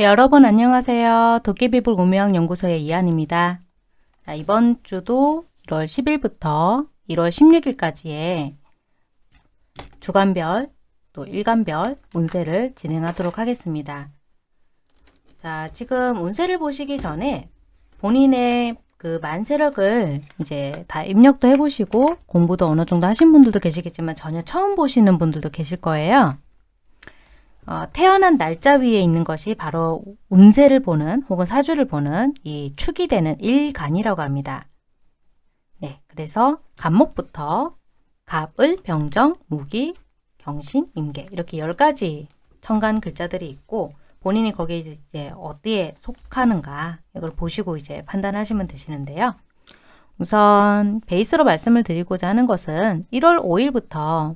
네, 여러분 안녕하세요. 도깨비불 우명연구소의 이한입니다. 자, 이번 주도 1월 10일부터 1월 16일까지의 주간별 또 일간별 운세를 진행하도록 하겠습니다. 자, 지금 운세를 보시기 전에 본인의 그 만세력을 이제 다 입력도 해보시고 공부도 어느 정도 하신 분들도 계시겠지만 전혀 처음 보시는 분들도 계실 거예요. 어, 태어난 날짜 위에 있는 것이 바로 운세를 보는 혹은 사주를 보는 이 축이 되는 일간이라고 합니다. 네, 그래서 간목부터 갑을, 병정, 무기, 경신, 임계 이렇게 10가지 천간 글자들이 있고 본인이 거기에 이제 어디에 속하는가 이걸 보시고 이제 판단하시면 되시는데요. 우선 베이스로 말씀을 드리고자 하는 것은 1월 5일부터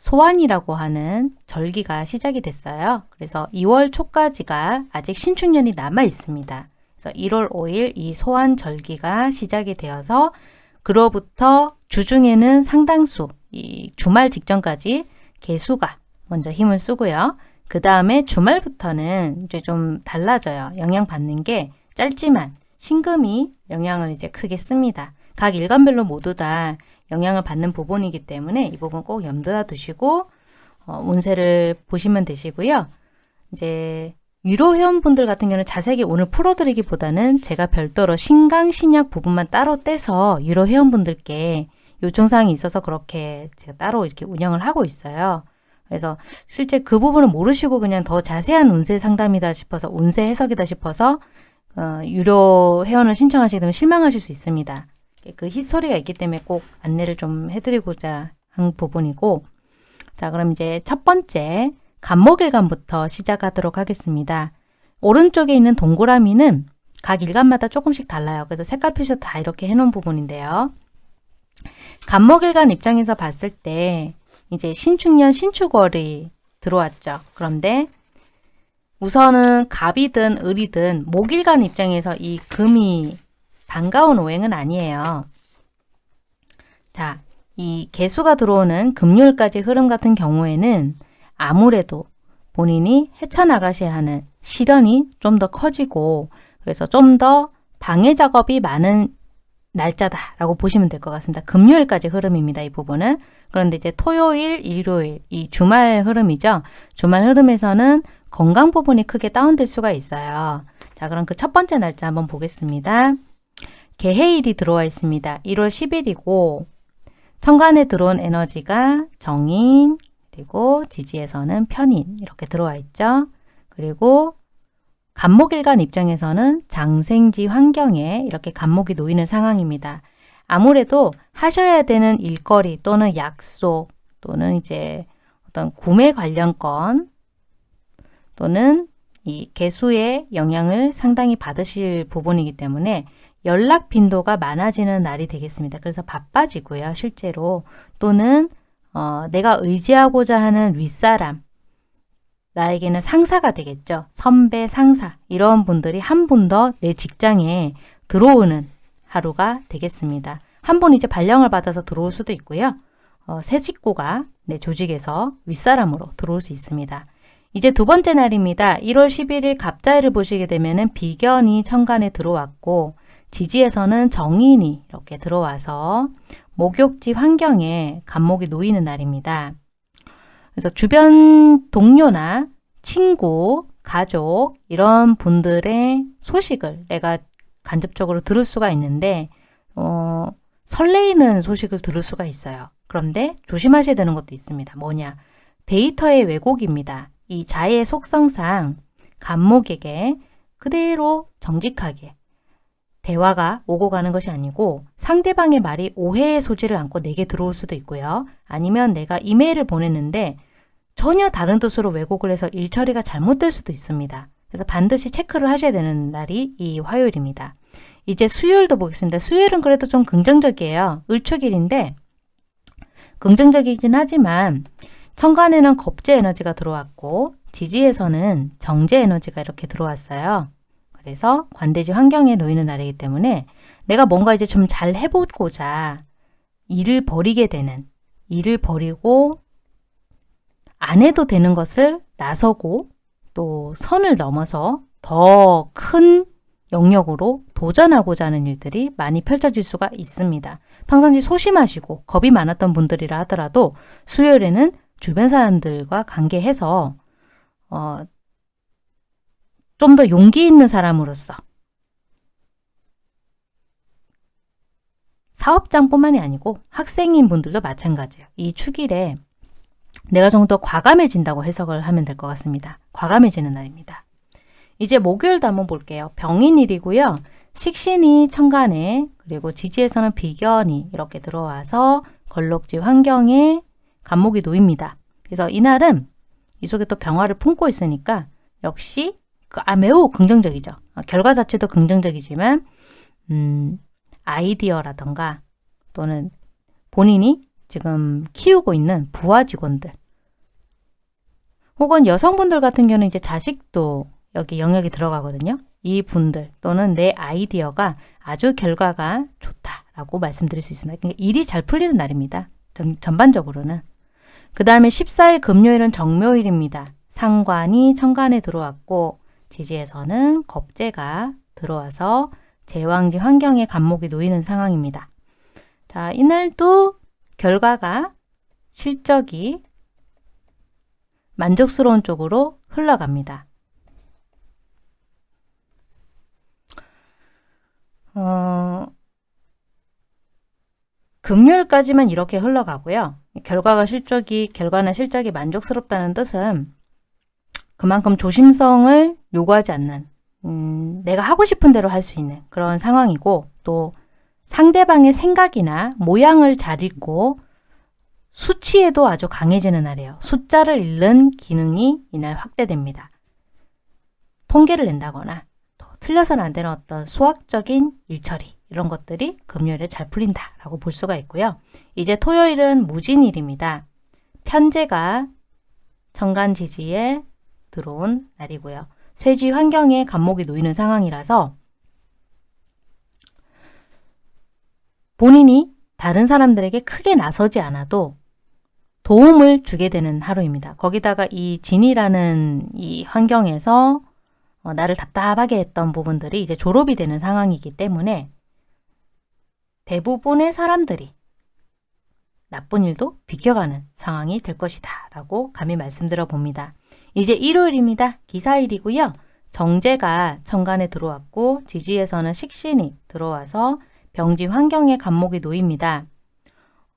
소환이라고 하는 절기가 시작이 됐어요. 그래서 2월 초까지가 아직 신축년이 남아 있습니다. 그래서 1월 5일 이 소환 절기가 시작이 되어서 그로부터 주중에는 상당수 이 주말 직전까지 개수가 먼저 힘을 쓰고요. 그 다음에 주말부터는 이제 좀 달라져요. 영향 받는 게 짧지만 신금이 영향을 이제 크게 씁니다. 각 일간별로 모두 다 영향을 받는 부분이기 때문에 이 부분 꼭 염두에 두시고 어, 운세를 보시면 되시고요. 이제 유로 회원분들 같은 경우는 자세히 오늘 풀어드리기보다는 제가 별도로 신강, 신약 부분만 따로 떼서 유로 회원분들께 요청사항이 있어서 그렇게 제가 따로 이렇게 운영을 하고 있어요. 그래서 실제 그 부분을 모르시고 그냥 더 자세한 운세 상담이다 싶어서 운세 해석이다 싶어서 어, 유료 회원을 신청하시게 되면 실망하실 수 있습니다. 그 히스토리가 있기 때문에 꼭 안내를 좀 해드리고자 한 부분이고 자 그럼 이제 첫 번째 간목일간부터 시작하도록 하겠습니다. 오른쪽에 있는 동그라미는 각 일간마다 조금씩 달라요. 그래서 색깔 표시 다 이렇게 해놓은 부분인데요. 간목일간 입장에서 봤을 때 이제 신축년 신축월이 들어왔죠. 그런데 우선은 갑이든 을이든 목일간 입장에서 이 금이 반가운 오행은 아니에요. 자, 이 개수가 들어오는 금요일까지 흐름 같은 경우에는 아무래도 본인이 헤쳐나가셔야 하는 시련이 좀 더 커지고 그래서 좀 더 방해 작업이 많은 날짜다라고 보시면 될 것 같습니다. 금요일까지 흐름입니다. 이 부분은. 그런데 이제 토요일, 일요일, 이 주말 흐름이죠. 주말 흐름에서는 건강 부분이 크게 다운될 수가 있어요. 자, 그럼 그 첫 번째 날짜 한번 보겠습니다. 개해일이 들어와 있습니다. 1월 10일이고 천간에 들어온 에너지가 정인 그리고 지지에서는 편인 이렇게 들어와 있죠. 그리고 간목일간 입장에서는 장생지 환경에 이렇게 간목이 놓이는 상황입니다. 아무래도 하셔야 되는 일거리 또는 약속 또는 이제 어떤 구매 관련 건 또는 이 개수의 영향을 상당히 받으실 부분이기 때문에 연락 빈도가 많아지는 날이 되겠습니다. 그래서 바빠지고요. 실제로 또는 어, 내가 의지하고자 하는 윗사람 나에게는 상사가 되겠죠. 선배, 상사 이런 분들이 한 분 더 내 직장에 들어오는 하루가 되겠습니다. 한 분 이제 발령을 받아서 들어올 수도 있고요. 어, 새 식구가 내 조직에서 윗사람으로 들어올 수 있습니다. 이제 두 번째 날입니다. 1월 11일 갑자일을 보시게 되면 비견이 천간에 들어왔고 지지에서는 정인이 이렇게 들어와서 목욕지 환경에 간목이 놓이는 날입니다. 그래서 주변 동료나 친구, 가족 이런 분들의 소식을 내가 간접적으로 들을 수가 있는데 어, 설레이는 소식을 들을 수가 있어요. 그런데 조심하셔야 되는 것도 있습니다. 뭐냐? 데이터의 왜곡입니다. 이 자의 속성상 간목에게 그대로 정직하게 대화가 오고 가는 것이 아니고 상대방의 말이 오해의 소지를 안고 내게 들어올 수도 있고요. 아니면 내가 이메일을 보냈는데 전혀 다른 뜻으로 왜곡을 해서 일 처리가 잘못될 수도 있습니다. 그래서 반드시 체크를 하셔야 되는 날이 이 화요일입니다. 이제 수요일도 보겠습니다. 수요일은 그래도 좀 긍정적이에요. 을축일인데 긍정적이긴 하지만 천간에는 겁제 에너지가 들어왔고 지지에서는 정제 에너지가 이렇게 들어왔어요. 그래서 관대지 환경에 놓이는 날이기 때문에 내가 뭔가 이제 좀 잘 해보고자 일을 버리게 되는 일을 버리고 안 해도 되는 것을 나서고 또 선을 넘어서 더 큰 영역으로 도전하고자 하는 일들이 많이 펼쳐질 수가 있습니다. 평상시 소심하시고 겁이 많았던 분들이라 하더라도 수요일에는 주변 사람들과 관계해서 어, 좀 더 용기 있는 사람으로서 사업장뿐만이 아니고 학생인 분들도 마찬가지예요. 이 축일에 내가 좀 더 과감해진다고 해석을 하면 될 것 같습니다. 과감해지는 날입니다. 이제 목요일도 한번 볼게요. 병인일이고요. 식신이 천간에 그리고 지지에서는 비견이 이렇게 들어와서 걸록지 환경에 간목이 놓입니다. 그래서 이날은 이 속에 또 병화를 품고 있으니까 역시 그, 아, 매우 긍정적이죠. 아, 결과 자체도 긍정적이지만 음, 아이디어라던가 또는 본인이 지금 키우고 있는 부하 직원들 혹은 여성분들 같은 경우는 이제 자식도 여기 영역이 들어가거든요. 이 분들 또는 내 아이디어가 아주 결과가 좋다라고 말씀드릴 수 있습니다. 그러니까 일이 잘 풀리는 날입니다. 전, 전반적으로는. 그 다음에 14일 금요일은 정묘일입니다. 상관이 천간에 들어왔고 지지에서는 겁재가 들어와서 제왕지 환경에 간목이 놓이는 상황입니다. 자, 이날도 결과가 실적이 만족스러운 쪽으로 흘러갑니다. 어, 금요일까지만 이렇게 흘러가고요. 결과가 실적이, 결과나 실적이 만족스럽다는 뜻은 그만큼 조심성을 요구하지 않는, 음, 내가 하고 싶은 대로 할 수 있는 그런 상황이고, 또 상대방의 생각이나 모양을 잘 읽고 수치에도 아주 강해지는 날이에요. 숫자를 읽는 기능이 이날 확대됩니다. 통계를 낸다거나 또 틀려서는 안 되는 어떤 수학적인 일처리 이런 것들이 금요일에 잘 풀린다라고 볼 수가 있고요. 이제 토요일은 무진일입니다. 편제가 정간지지에 들어온 날이고요. 쇠지 환경에 간목이 놓이는 상황이라서 본인이 다른 사람들에게 크게 나서지 않아도 도움을 주게 되는 하루입니다. 거기다가 이 진이라는 이 환경에서 어, 나를 답답하게 했던 부분들이 이제 졸업이 되는 상황이기 때문에 대부분의 사람들이 나쁜 일도 비켜가는 상황이 될 것이다 라고 감히 말씀드려 봅니다. 이제 일요일입니다. 기사일이고요. 정제가 천간에 들어왔고 지지에서는 식신이 들어와서 병지 환경에 간목이 놓입니다.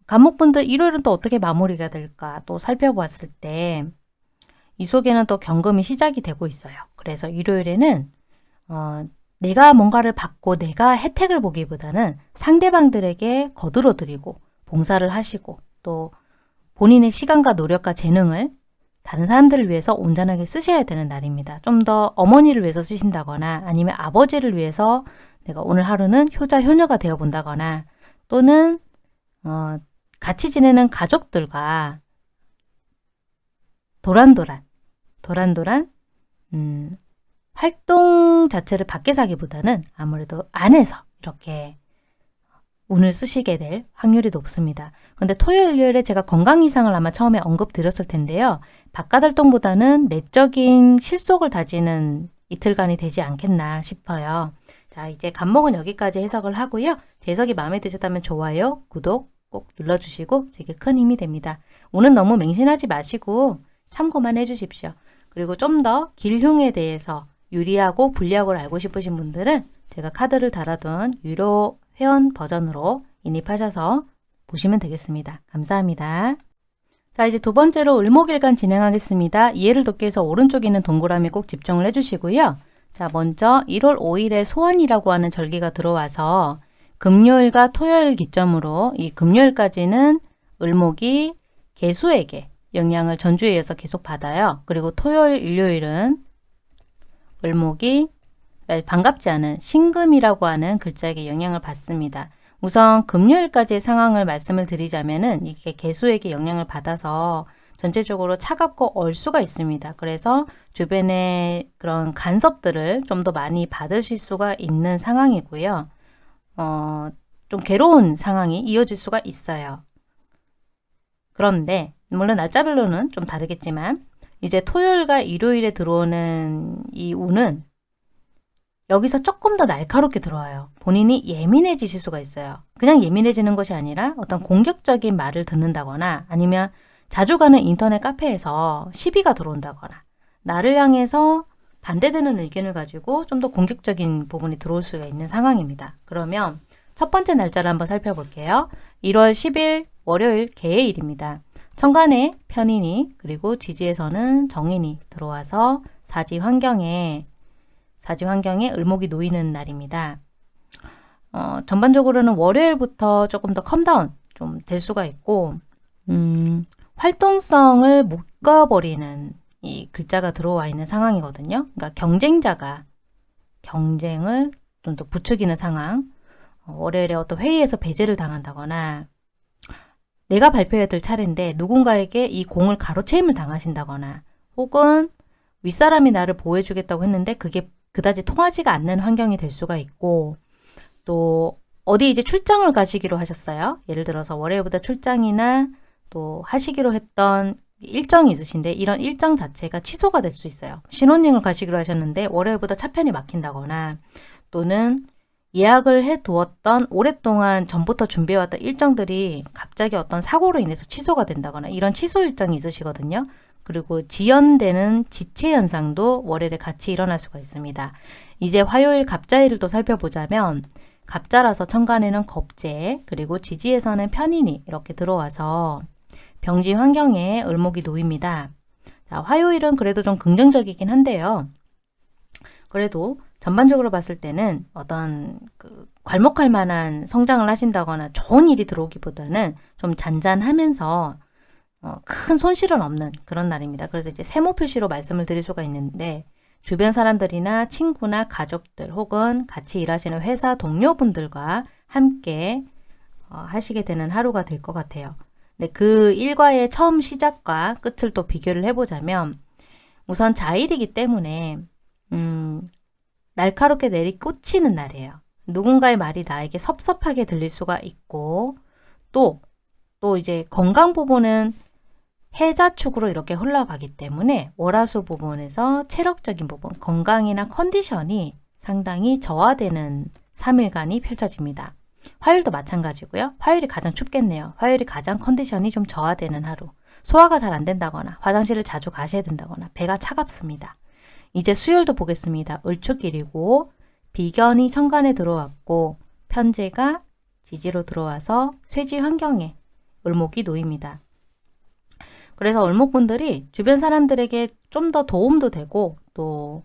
간목분들 일요일은 또 어떻게 마무리가 될까 또 살펴보았을 때 이 속에는 또 경금이 시작이 되고 있어요. 그래서 일요일에는 어, 내가 뭔가를 받고 내가 혜택을 보기보다는 상대방들에게 거들어 드리고 봉사를 하시고 또 본인의 시간과 노력과 재능을 다른 사람들을 위해서 온전하게 쓰셔야 되는 날입니다. 좀 더 어머니를 위해서 쓰신다거나 아니면 아버지를 위해서 내가 오늘 하루는 효자 효녀가 되어 본다거나 또는 어, 같이 지내는 가족들과 도란도란, 도란도란 음, 활동 자체를 밖에서 하기보다는 아무래도 안에서 이렇게 운을 쓰시게 될 확률이 높습니다. 근데 토요일, 일요일에 제가 건강 이상을 아마 처음에 언급드렸을 텐데요. 바깥 활동보다는 내적인 실속을 다지는 이틀간이 되지 않겠나 싶어요. 자, 이제 간목은 여기까지 해석을 하고요. 제 해석이 마음에 드셨다면 좋아요, 구독, 꼭 눌러주시고 제게 큰 힘이 됩니다. 오늘 너무 맹신하지 마시고 참고만 해주십시오. 그리고 좀 더 길흉에 대해서 유리하고 불리하고를 알고 싶으신 분들은 제가 카드를 달아둔 유료 회원 버전으로 인입하셔서 보시면 되겠습니다. 감사합니다. 자 이제 두 번째로 을목일간 진행하겠습니다. 이해를 돕기 위해서 오른쪽에 있는 동그라미 꼭 집중을 해주시고요. 자 먼저 1월 5일에 소원이라고 하는 절기가 들어와서 금요일과 토요일 기점으로 이 금요일까지는 을목이 개수에게 영향을 전주에 의해서 계속 받아요. 그리고 토요일, 일요일은 을목이 반갑지 않은 신금이라고 하는 글자에게 영향을 받습니다. 우선 금요일까지의 상황을 말씀을 드리자면은 이게 개수에게 영향을 받아서 전체적으로 차갑고 얼 수가 있습니다. 그래서 주변에 그런 간섭들을 좀 더 많이 받으실 수가 있는 상황이고요. 어, 좀 괴로운 상황이 이어질 수가 있어요. 그런데 물론 날짜별로는 좀 다르겠지만 이제 토요일과 일요일에 들어오는 이 운은 여기서 조금 더 날카롭게 들어와요. 본인이 예민해지실 수가 있어요. 그냥 예민해지는 것이 아니라 어떤 공격적인 말을 듣는다거나 아니면 자주 가는 인터넷 카페에서 시비가 들어온다거나 나를 향해서 반대되는 의견을 가지고 좀 더 공격적인 부분이 들어올 수가 있는 상황입니다. 그러면 첫 번째 날짜를 한번 살펴볼게요. 1월 10일 월요일 계해일입니다. 천간에 편인이 그리고 지지에서는 정인이 들어와서 사지 환경에 사지 환경에 을목이 놓이는 날입니다. 어, 전반적으로는 월요일부터 조금 더 calm down 좀 될 수가 있고 음, 활동성을 묶어버리는 이 글자가 들어와 있는 상황이거든요. 그러니까 경쟁자가 경쟁을 좀 더 부추기는 상황 어, 월요일에 어떤 회의에서 배제를 당한다거나 내가 발표해야 될 차례인데 누군가에게 이 공을 가로채임을 당하신다거나 혹은 윗사람이 나를 보호해주겠다고 했는데 그게 그다지 통하지가 않는 환경이 될 수가 있고 또 어디 이제 출장을 가시기로 하셨어요. 예를 들어서 월요일부터 출장이나 또 하시기로 했던 일정이 있으신데 이런 일정 자체가 취소가 될 수 있어요. 신혼여행을 가시기로 하셨는데 월요일부터 차편이 막힌다거나 또는 예약을 해 두었던 오랫동안 전부터 준비해왔던 일정들이 갑자기 어떤 사고로 인해서 취소가 된다거나 이런 취소 일정이 있으시거든요. 그리고 지연되는 지체 현상도 월요일에 같이 일어날 수가 있습니다. 이제 화요일 갑자일을 또 살펴보자면 갑자라서 천간에는 겁재 그리고 지지에서는 편인이 이렇게 들어와서 병지 환경에 을목이 놓입니다. 자, 화요일은 그래도 좀 긍정적이긴 한데요. 그래도 전반적으로 봤을 때는 어떤 그 괄목할 만한 성장을 하신다거나 좋은 일이 들어오기보다는 좀 잔잔하면서 어, 큰 손실은 없는 그런 날입니다. 그래서 이제 세모 표시로 말씀을 드릴 수가 있는데 주변 사람들이나 친구나 가족들 혹은 같이 일하시는 회사 동료분들과 함께 어, 하시게 되는 하루가 될 것 같아요. 근데 그 일과의 처음 시작과 끝을 또 비교를 해보자면 우선 자일이기 때문에 음, 날카롭게 내리꽂히는 날이에요. 누군가의 말이 나에게 섭섭하게 들릴 수가 있고 또, 또 이제 건강 부분은 해자축으로 이렇게 흘러가기 때문에 월화수 부분에서 체력적인 부분, 건강이나 컨디션이 상당히 저하되는 3일간이 펼쳐집니다. 화요일도 마찬가지고요. 화요일이 가장 춥겠네요. 화요일이 가장 컨디션이 좀 저하되는 하루. 소화가 잘 안 된다거나 화장실을 자주 가셔야 된다거나 배가 차갑습니다. 이제 수요일도 보겠습니다. 을축일이고 비견이 천간에 들어왔고 편제가 지지로 들어와서 쇠지 환경에 을목이 놓입니다. 그래서 을목분들이 주변 사람들에게 좀 더 도움도 되고 또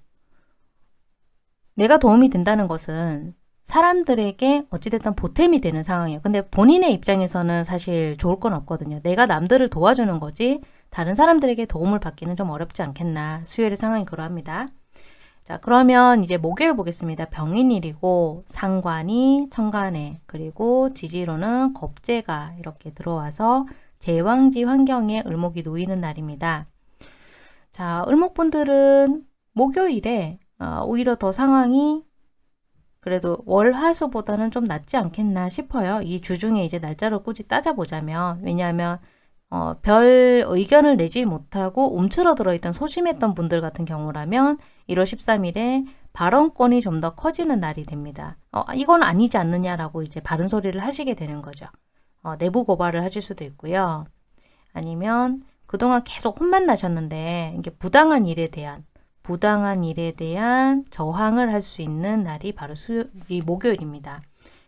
내가 도움이 된다는 것은 사람들에게 어찌됐든 보탬이 되는 상황이에요. 근데 본인의 입장에서는 사실 좋을 건 없거든요. 내가 남들을 도와주는 거지 다른 사람들에게 도움을 받기는 좀 어렵지 않겠나. 수요일의 상황이 그러합니다. 자 그러면 이제 목요일 보겠습니다. 병인일이고 상관이 천간에 그리고 지지로는 겁재가 이렇게 들어와서 제왕지 환경에 을목이 놓이는 날입니다. 자 을목분들은 목요일에 어, 오히려 더 상황이 그래도 월화수보다는 좀 낫지 않겠나 싶어요. 이 주 중에 이제 날짜를 꾸지 따져보자면 왜냐하면 어, 별 의견을 내지 못하고 움츠러들어 있던 소심했던 분들 같은 경우라면 1월 13일에 발언권이 좀 더 커지는 날이 됩니다. 어, 이건 아니지 않느냐라고 이제 바른 소리를 하시게 되는 거죠. 어, 내부 고발을 하실 수도 있고요. 아니면 그동안 계속 혼만 나셨는데 이게 부당한 일에 대한 부당한 일에 대한 저항을 할 수 있는 날이 바로 수요일, 목요일입니다.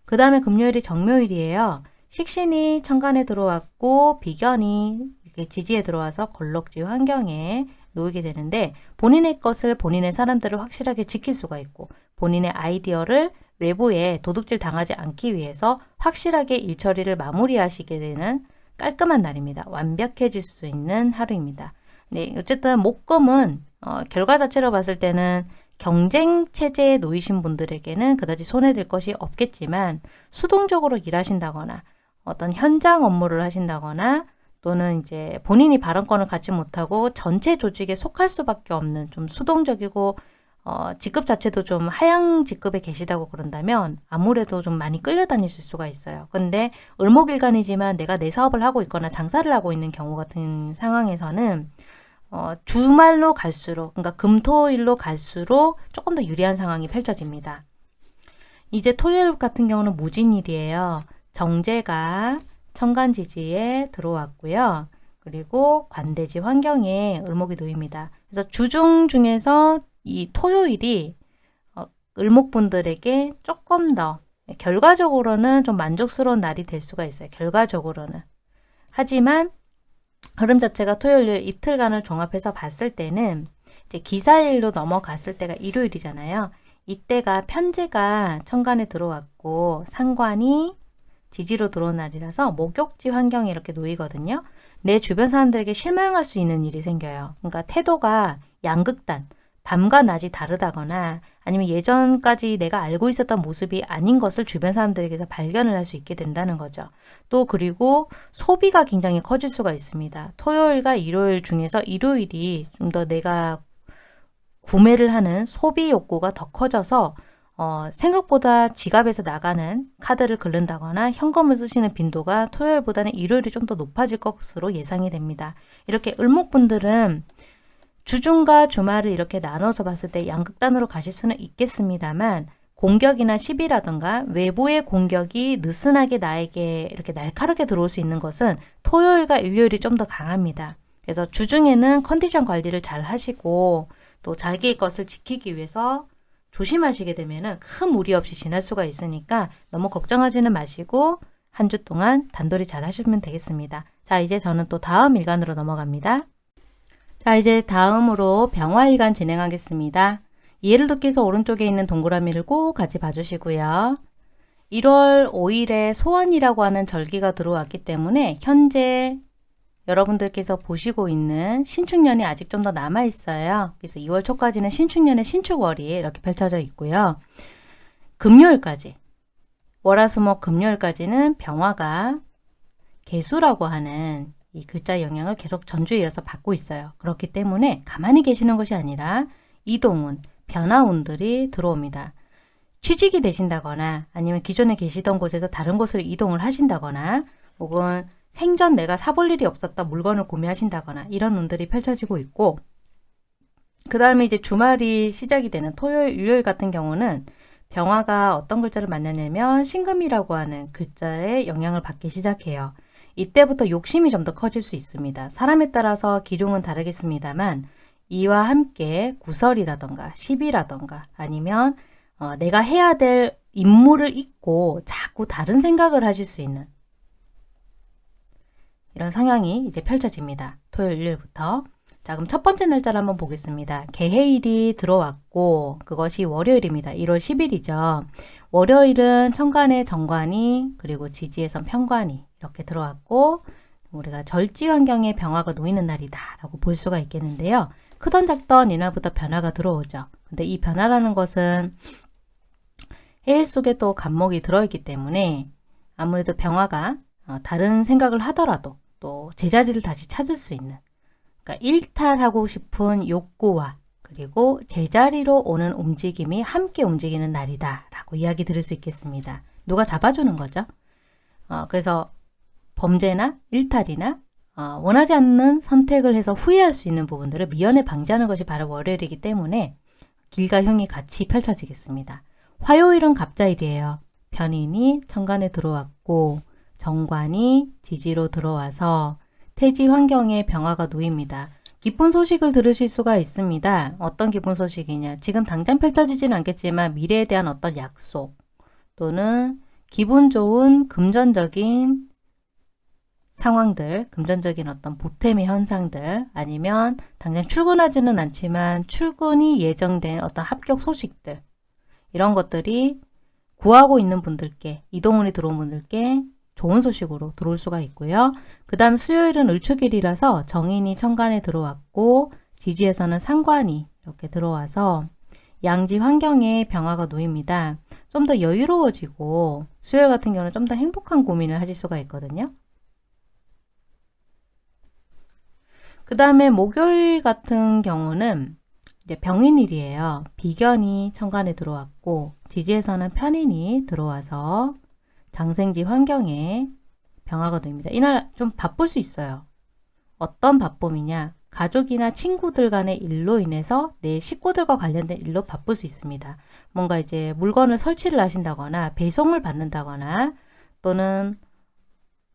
그 다음에 금요일이 정묘일이에요. 식신이 천간에 들어왔고 비견이 이렇게 지지에 들어와서 걸럭지 환경에 놓이게 되는데 본인의 것을 본인의 사람들을 확실하게 지킬 수가 있고 본인의 아이디어를 외부에 도둑질 당하지 않기 위해서 확실하게 일처리를 마무리하시게 되는 깔끔한 날입니다. 완벽해질 수 있는 하루입니다. 네, 어쨌든 목금은 어, 결과 자체로 봤을 때는 경쟁 체제에 놓이신 분들에게는 그다지 손해될 것이 없겠지만 수동적으로 일하신다거나 어떤 현장 업무를 하신다거나 또는 이제 본인이 발언권을 갖지 못하고 전체 조직에 속할 수밖에 없는 좀 수동적이고 어, 직급 자체도 좀 하향 직급에 계시다고 그런다면 아무래도 좀 많이 끌려다니실 수가 있어요. 근데 을목일간이지만 내가 내 사업을 하고 있거나 장사를 하고 있는 경우 같은 상황에서는 어, 주말로 갈수록 그러니까 금토일로 갈수록 조금 더 유리한 상황이 펼쳐집니다. 이제 토요일 같은 경우는 무진일이에요. 정제가 천간지지에 들어왔고요. 그리고 관대지 환경에 을목이 놓입니다. 그래서 주중 중에서 이 토요일이 어, 을목분들에게 조금 더 결과적으로는 좀 만족스러운 날이 될 수가 있어요. 결과적으로는. 하지만 흐름 자체가 토요일 이틀간을 종합해서 봤을 때는 이제 기사일로 넘어갔을 때가 일요일이잖아요. 이때가 편제가 천간에 들어왔고 상관이 지지로 들어온 날이라서 목욕지 환경이 이렇게 놓이거든요. 내 주변 사람들에게 실망할 수 있는 일이 생겨요. 그러니까 태도가 양극단, 밤과 낮이 다르다거나 아니면 예전까지 내가 알고 있었던 모습이 아닌 것을 주변 사람들에게서 발견을 할 수 있게 된다는 거죠. 또 그리고 소비가 굉장히 커질 수가 있습니다. 토요일과 일요일 중에서 일요일이 좀 더 내가 구매를 하는 소비 욕구가 더 커져서 어, 생각보다 지갑에서 나가는 카드를 긁는다거나 현금을 쓰시는 빈도가 토요일보다는 일요일이 좀 더 높아질 것으로 예상이 됩니다. 이렇게 을목분들은 주중과 주말을 이렇게 나눠서 봤을 때 양극단으로 가실 수는 있겠습니다만 공격이나 시비라든가 외부의 공격이 느슨하게 나에게 이렇게 날카롭게 들어올 수 있는 것은 토요일과 일요일이 좀 더 강합니다. 그래서 주중에는 컨디션 관리를 잘 하시고 또 자기의 것을 지키기 위해서 조심하시게 되면 큰 무리 없이 지날 수가 있으니까 너무 걱정하지는 마시고 한 주 동안 단돌이 잘 하시면 되겠습니다. 자 이제 저는 또 다음 일간으로 넘어갑니다. 자 이제 다음으로 병화일간 진행하겠습니다. 이해를 돕기 위해서 오른쪽에 있는 동그라미를 꼭 같이 봐주시고요. 1월 5일에 소환이라고 하는 절기가 들어왔기 때문에 현재 여러분들께서 보시고 있는 신축년이 아직 좀 더 남아 있어요. 그래서 2월 초까지는 신축년의 신축월이 이렇게 펼쳐져 있고요. 금요일까지 월화수목 금요일까지는 병화가 개수라고 하는 이 글자 영향을 계속 전주에 이어서 받고 있어요. 그렇기 때문에 가만히 계시는 것이 아니라 이동운, 변화운들이 들어옵니다. 취직이 되신다거나 아니면 기존에 계시던 곳에서 다른 곳으로 이동을 하신다거나 혹은 생전 내가 사볼 일이 없었다 물건을 구매하신다거나 이런 운들이 펼쳐지고 있고 그 다음에 이제 주말이 시작이 되는 토요일, 일요일 같은 경우는 병화가 어떤 글자를 만나냐면 신금이라고 하는 글자의 영향을 받기 시작해요. 이때부터 욕심이 좀 더 커질 수 있습니다. 사람에 따라서 기룡은 다르겠습니다만 이와 함께 구설이라던가 시비라던가 아니면 어, 내가 해야 될 임무를 잊고 자꾸 다른 생각을 하실 수 있는 이런 성향이 이제 펼쳐집니다. 토요일, 일요일부터. 자, 그럼 첫 번째 날짜를 한번 보겠습니다. 개해일이 들어왔고 그것이 월요일입니다. 1월 10일이죠. 월요일은 천간의 정관이 그리고 지지에선 편관이 이렇게 들어왔고 우리가 절지 환경에 병화가 놓이는 날이다 라고 볼 수가 있겠는데요. 크던 작던 이날부터 변화가 들어오죠. 근데 이 변화라는 것은 해일 속에 또 간목이 들어있기 때문에 아무래도 병화가 어, 다른 생각을 하더라도 또 제자리를 다시 찾을 수 있는 그러니까 일탈하고 싶은 욕구와 그리고 제자리로 오는 움직임이 함께 움직이는 날이다 라고 이야기 들을 수 있겠습니다. 누가 잡아주는 거죠. 어, 그래서 범죄나 일탈이나 어, 원하지 않는 선택을 해서 후회할 수 있는 부분들을 미연에 방지하는 것이 바로 월요일이기 때문에 길과 형이 같이 펼쳐지겠습니다. 화요일은 갑자일이에요. 편인이 천간에 들어왔고 정관이 지지로 들어와서 태지 환경에 병화가 놓입니다. 기쁜 소식을 들으실 수가 있습니다. 어떤 기쁜 소식이냐. 지금 당장 펼쳐지진 않겠지만 미래에 대한 어떤 약속 또는 기분 좋은 금전적인 상황들, 금전적인 어떤 보탬의 현상들 아니면 당장 출근하지는 않지만 출근이 예정된 어떤 합격 소식들 이런 것들이 구하고 있는 분들께 이동운이 들어온 분들께 좋은 소식으로 들어올 수가 있고요. 그 다음 수요일은 을축일이라서 정인이 천간에 들어왔고 지지에서는 상관이 이렇게 들어와서 양지 환경에 병화가 놓입니다. 좀 더 여유로워지고 수요일 같은 경우는 좀 더 행복한 고민을 하실 수가 있거든요. 그 다음에 목요일 같은 경우는 이제 병인일이에요. 비견이 천간에 들어왔고 지지에서는 편인이 들어와서 장생지 환경에 병화가 됩니다. 이날 좀 바쁠 수 있어요. 어떤 바쁨이냐? 가족이나 친구들 간의 일로 인해서 내 식구들과 관련된 일로 바쁠 수 있습니다. 뭔가 이제 물건을 설치를 하신다거나 배송을 받는다거나 또는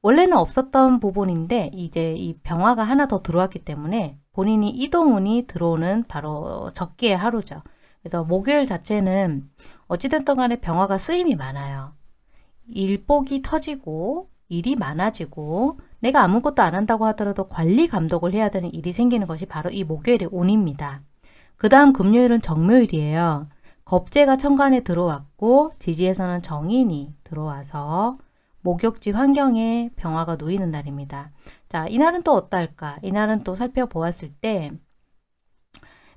원래는 없었던 부분인데 이제 이 병화가 하나 더 들어왔기 때문에 본인이 이동운이 들어오는 바로 적기의 하루죠. 그래서 목요일 자체는 어찌됐든 간에 병화가 쓰임이 많아요. 일복이 터지고 일이 많아지고 내가 아무것도 안 한다고 하더라도 관리 감독을 해야 되는 일이 생기는 것이 바로 이 목요일의 운입니다. 그 다음 금요일은 정묘일이에요. 겁재가 천간에 들어왔고 지지에서는 정인이 들어와서 목욕지 환경에 병화가 놓이는 날입니다. 자, 이날은 또 어떨까? 이날은 또 살펴보았을 때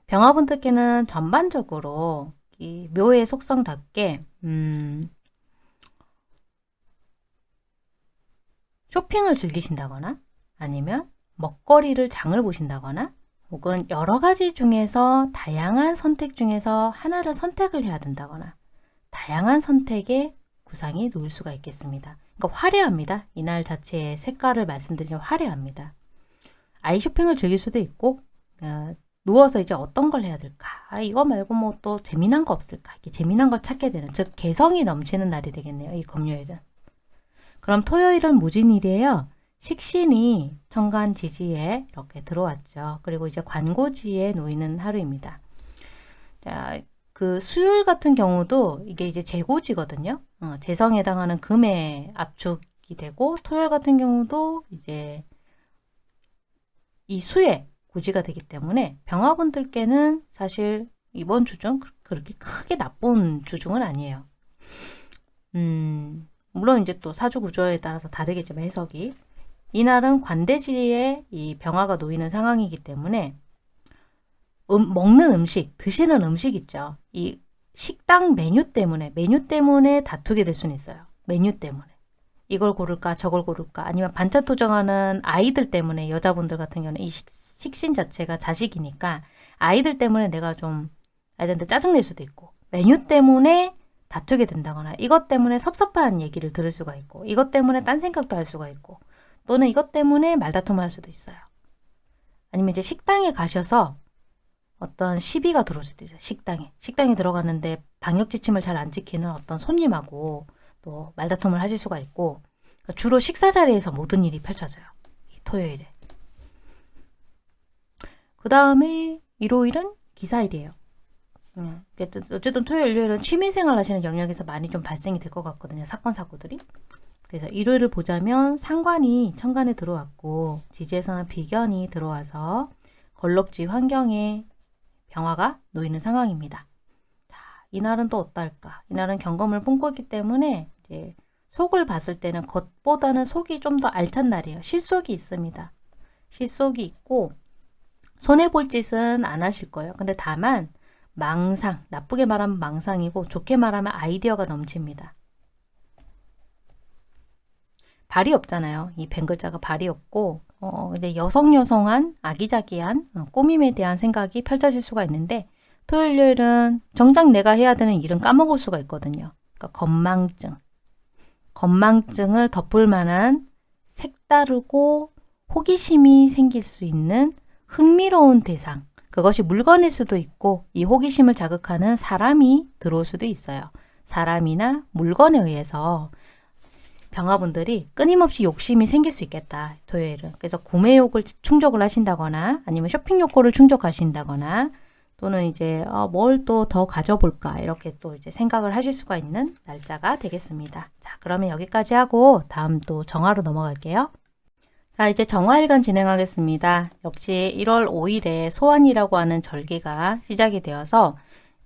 병화분들께는 전반적으로 이 묘의 속성답게 음, 쇼핑을 즐기신다거나 아니면 먹거리를 장을 보신다거나 혹은 여러 가지 중에서 다양한 선택 중에서 하나를 선택을 해야 된다거나 다양한 선택의 구상이 놓일 수가 있겠습니다. 그러니까 화려합니다. 이날 자체의 색깔을 말씀드리면 화려합니다. 아이 쇼핑을 즐길 수도 있고 어, 누워서 이제 어떤 걸 해야 될까? 아, 이거 말고 뭐 또 재미난 거 없을까? 이렇게 재미난 걸 찾게 되는 즉 개성이 넘치는 날이 되겠네요. 이 금요일은. 그럼 토요일은 무진일이에요. 식신이 천간 지지에 이렇게 들어왔죠. 그리고 이제 관고지에 놓이는 하루입니다. 자, 그 수요일 같은 경우도 이게 이제 재고지거든요. 어, 재성에 해당하는 금의 압축이 되고 토요일 같은 경우도 이제 이 수의 고지가 되기 때문에 병화분들께는 사실 이번 주중 그렇게 크게 나쁜 주중은 아니에요. 음, 물론 이제 또 사주 구조에 따라서 다르겠지만 해석이 이날은 관대지에 이 병화가 놓이는 상황이기 때문에 음, 먹는 음식, 드시는 음식 있죠. 이 식당 메뉴 때문에 메뉴 때문에 다투게 될 수는 있어요. 메뉴 때문에. 이걸 고를까 저걸 고를까 아니면 반찬 투정하는 아이들 때문에 여자분들 같은 경우는 이 식, 식신 자체가 자식이니까 아이들 때문에 내가 좀 아이들한테 짜증낼 수도 있고 메뉴 때문에 다투게 된다거나 이것 때문에 섭섭한 얘기를 들을 수가 있고 이것 때문에 딴 생각도 할 수가 있고 또는 이것 때문에 말다툼을 할 수도 있어요. 아니면 이제 식당에 가셔서 어떤 시비가 들어올 수도 있어요. 식당에. 식당에 들어갔는데 방역 지침을 잘 안 지키는 어떤 손님하고 또 말다툼을 하실 수가 있고 그러니까 주로 식사 자리에서 모든 일이 펼쳐져요. 토요일에. 그 다음에 일요일은 기사일이에요. 음, 어쨌든 토요일, 일요일은 취미생활 하시는 영역에서 많이 좀 발생이 될 것 같거든요. 사건, 사고들이. 그래서 일요일을 보자면 상관이 천간에 들어왔고 지지에서는 비견이 들어와서 걸럭지 환경에 병화가 놓이는 상황입니다. 자, 이날은 또 어떨까? 이날은 경검을 뿜고 있기 때문에 이제 속을 봤을 때는 겉보다는 속이 좀 더 알찬 날이에요. 실속이 있습니다. 실속이 있고 손해볼 짓은 안 하실 거예요. 근데 다만 망상, 나쁘게 말하면 망상이고 좋게 말하면 아이디어가 넘칩니다. 발이 없잖아요. 이벤 글자가 발이 없고 어, 이제 여성 여성한 아기자기한 어, 꾸밈에 대한 생각이 펼쳐질 수가 있는데 토요일은 정작 내가 해야 되는 일은 까먹을 수가 있거든요. 그러니까 건망증. 건망증을 덮을 만한 색다르고 호기심이 생길 수 있는 흥미로운 대상. 그것이 물건일 수도 있고 이 호기심을 자극하는 사람이 들어올 수도 있어요. 사람이나 물건에 의해서 병화분들이 끊임없이 욕심이 생길 수 있겠다. 토요일은. 그래서 구매욕을 충족을 하신다거나 아니면 쇼핑 욕구를 충족하신다거나 또는 이제 어, 뭘또 더 가져볼까 이렇게 또 이제 생각을 하실 수가 있는 날짜가 되겠습니다. 자 그러면 여기까지 하고 다음 또 정화로 넘어갈게요. 자 이제 정화일간 진행하겠습니다. 역시 1월 5일에 소환이라고 하는 절기가 시작이 되어서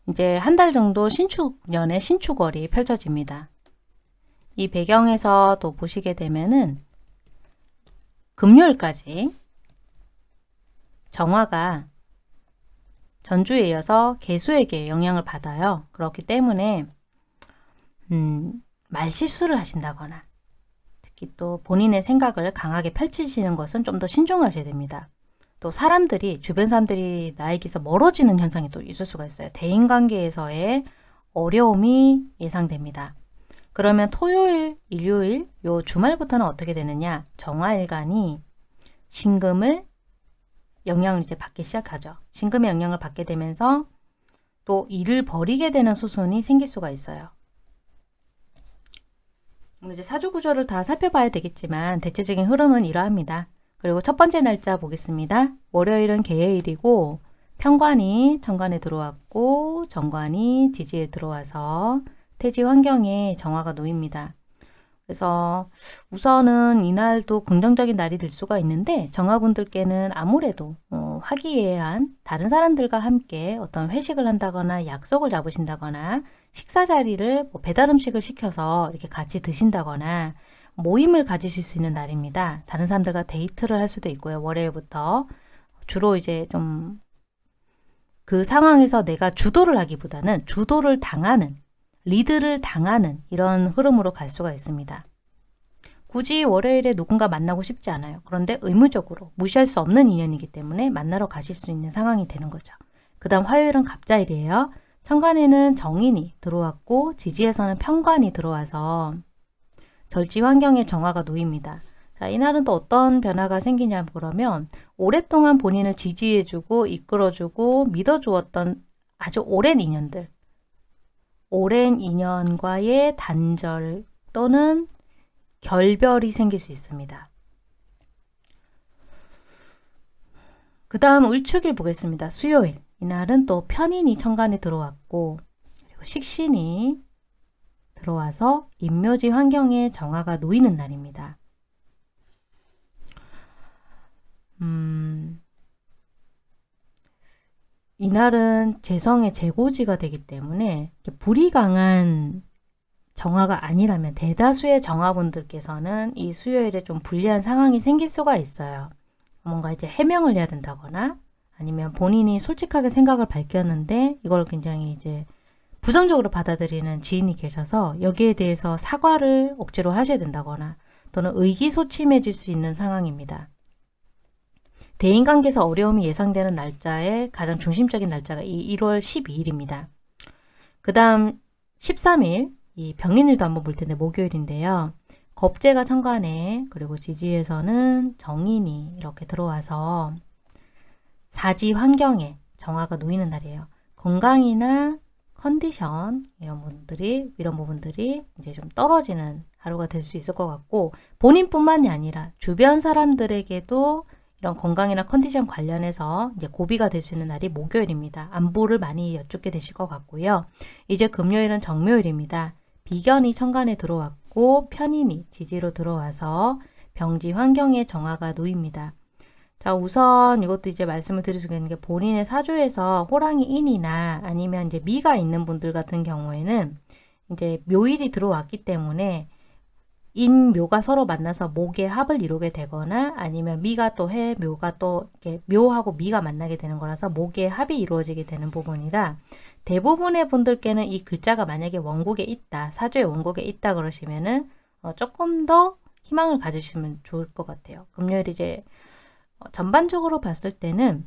이제 한 달 정도 신축년의 신축월이 펼쳐집니다. 이 배경에서 또 보시게 되면은 금요일까지 정화가 전주에 이어서 개수에게 영향을 받아요. 그렇기 때문에 음, 말실수를 하신다거나 특히 또 본인의 생각을 강하게 펼치시는 것은 좀 더 신중하셔야 됩니다. 또 사람들이 주변 사람들이 나에게서 멀어지는 현상이 또 있을 수가 있어요. 대인관계에서의 어려움이 예상됩니다. 그러면 토요일, 일요일, 요 주말부터는 어떻게 되느냐? 정화일간이 신금을 영향을 이제 받기 시작하죠. 신금의 영향을 받게 되면서 또 일을 버리게 되는 수순이 생길 수가 있어요. 이제 사주 구조를 다 살펴봐야 되겠지만 대체적인 흐름은 이러합니다. 그리고 첫 번째 날짜 보겠습니다. 월요일은 개해일이고 평관이 정관에 들어왔고 정관이 지지에 들어와서 태지 환경에 정화가 놓입니다. 그래서 우선은 이날도 긍정적인 날이 될 수가 있는데 정화분들께는 아무래도 어, 화기애애한 다른 사람들과 함께 어떤 회식을 한다거나 약속을 잡으신다거나 식사 자리를 뭐 배달 음식을 시켜서 이렇게 같이 드신다거나 모임을 가지실 수 있는 날입니다. 다른 사람들과 데이트를 할 수도 있고요. 월요일부터 주로 이제 좀 그 상황에서 내가 주도를 하기보다는 주도를 당하는 리드를 당하는 이런 흐름으로 갈 수가 있습니다. 굳이 월요일에 누군가 만나고 싶지 않아요. 그런데 의무적으로 무시할 수 없는 인연이기 때문에 만나러 가실 수 있는 상황이 되는 거죠. 그 다음 화요일은 갑자일이에요. 천간에는 정인이 들어왔고 지지에서는 편관이 들어와서 절지 환경의 정화가 놓입니다. 자, 이날은 또 어떤 변화가 생기냐 그러면 오랫동안 본인을 지지해주고 이끌어주고 믿어주었던 아주 오랜 인연들 오랜 인연과의 단절 또는 결별이 생길 수 있습니다. 그 다음 을축일 보겠습니다. 수요일. 이날은 또 편인이 천간에 들어왔고 그리고 식신이 들어와서 인묘지 환경에 정화가 놓이는 날입니다. 음, 이날은 재성의 재고지가 되기 때문에 불이 강한 정화가 아니라면 대다수의 정화분들께서는 이 수요일에 좀 불리한 상황이 생길 수가 있어요. 뭔가 이제 해명을 해야 된다거나 아니면 본인이 솔직하게 생각을 밝혔는데 이걸 굉장히 이제 부정적으로 받아들이는 지인이 계셔서 여기에 대해서 사과를 억지로 하셔야 된다거나 또는 의기소침해질 수 있는 상황입니다. 대인관계에서 어려움이 예상되는 날짜에 가장 중심적인 날짜가 이 1월 12일입니다. 그 다음 13일 이 병인일도 한번 볼 텐데 목요일인데요. 겁재가 천간에 그리고 지지에서는 정인이 이렇게 들어와서 사지 환경에 정화가 놓이는 날이에요. 건강이나 컨디션 이런 분들이 이런 부분들이 이제 좀 떨어지는 하루가 될 수 있을 것 같고 본인뿐만이 아니라 주변 사람들에게도 이런 건강이나 컨디션 관련해서 이제 고비가 될 수 있는 날이 목요일입니다. 안부를 많이 여쭙게 되실 것 같고요. 이제 금요일은 정묘일입니다. 비견이 천간에 들어왔고 편인이 지지로 들어와서 병지 환경의 정화가 놓입니다. 자 우선 이것도 이제 말씀을 드릴 수가 있는 게 본인의 사주에서 호랑이 인이나 아니면 이제 미가 있는 분들 같은 경우에는 이제 묘일이 들어왔기 때문에 인묘가 서로 만나서 목의 합을 이루게 되거나 아니면 미가 또 해, 묘가 또 이렇게 묘하고 미가 만나게 되는 거라서 목의 합이 이루어지게 되는 부분이라 대부분의 분들께는 이 글자가 만약에 원곡에 있다, 사주의 원곡에 있다 그러시면은 어, 조금 더 희망을 가지시면 좋을 것 같아요. 금요일 이제 어, 전반적으로 봤을 때는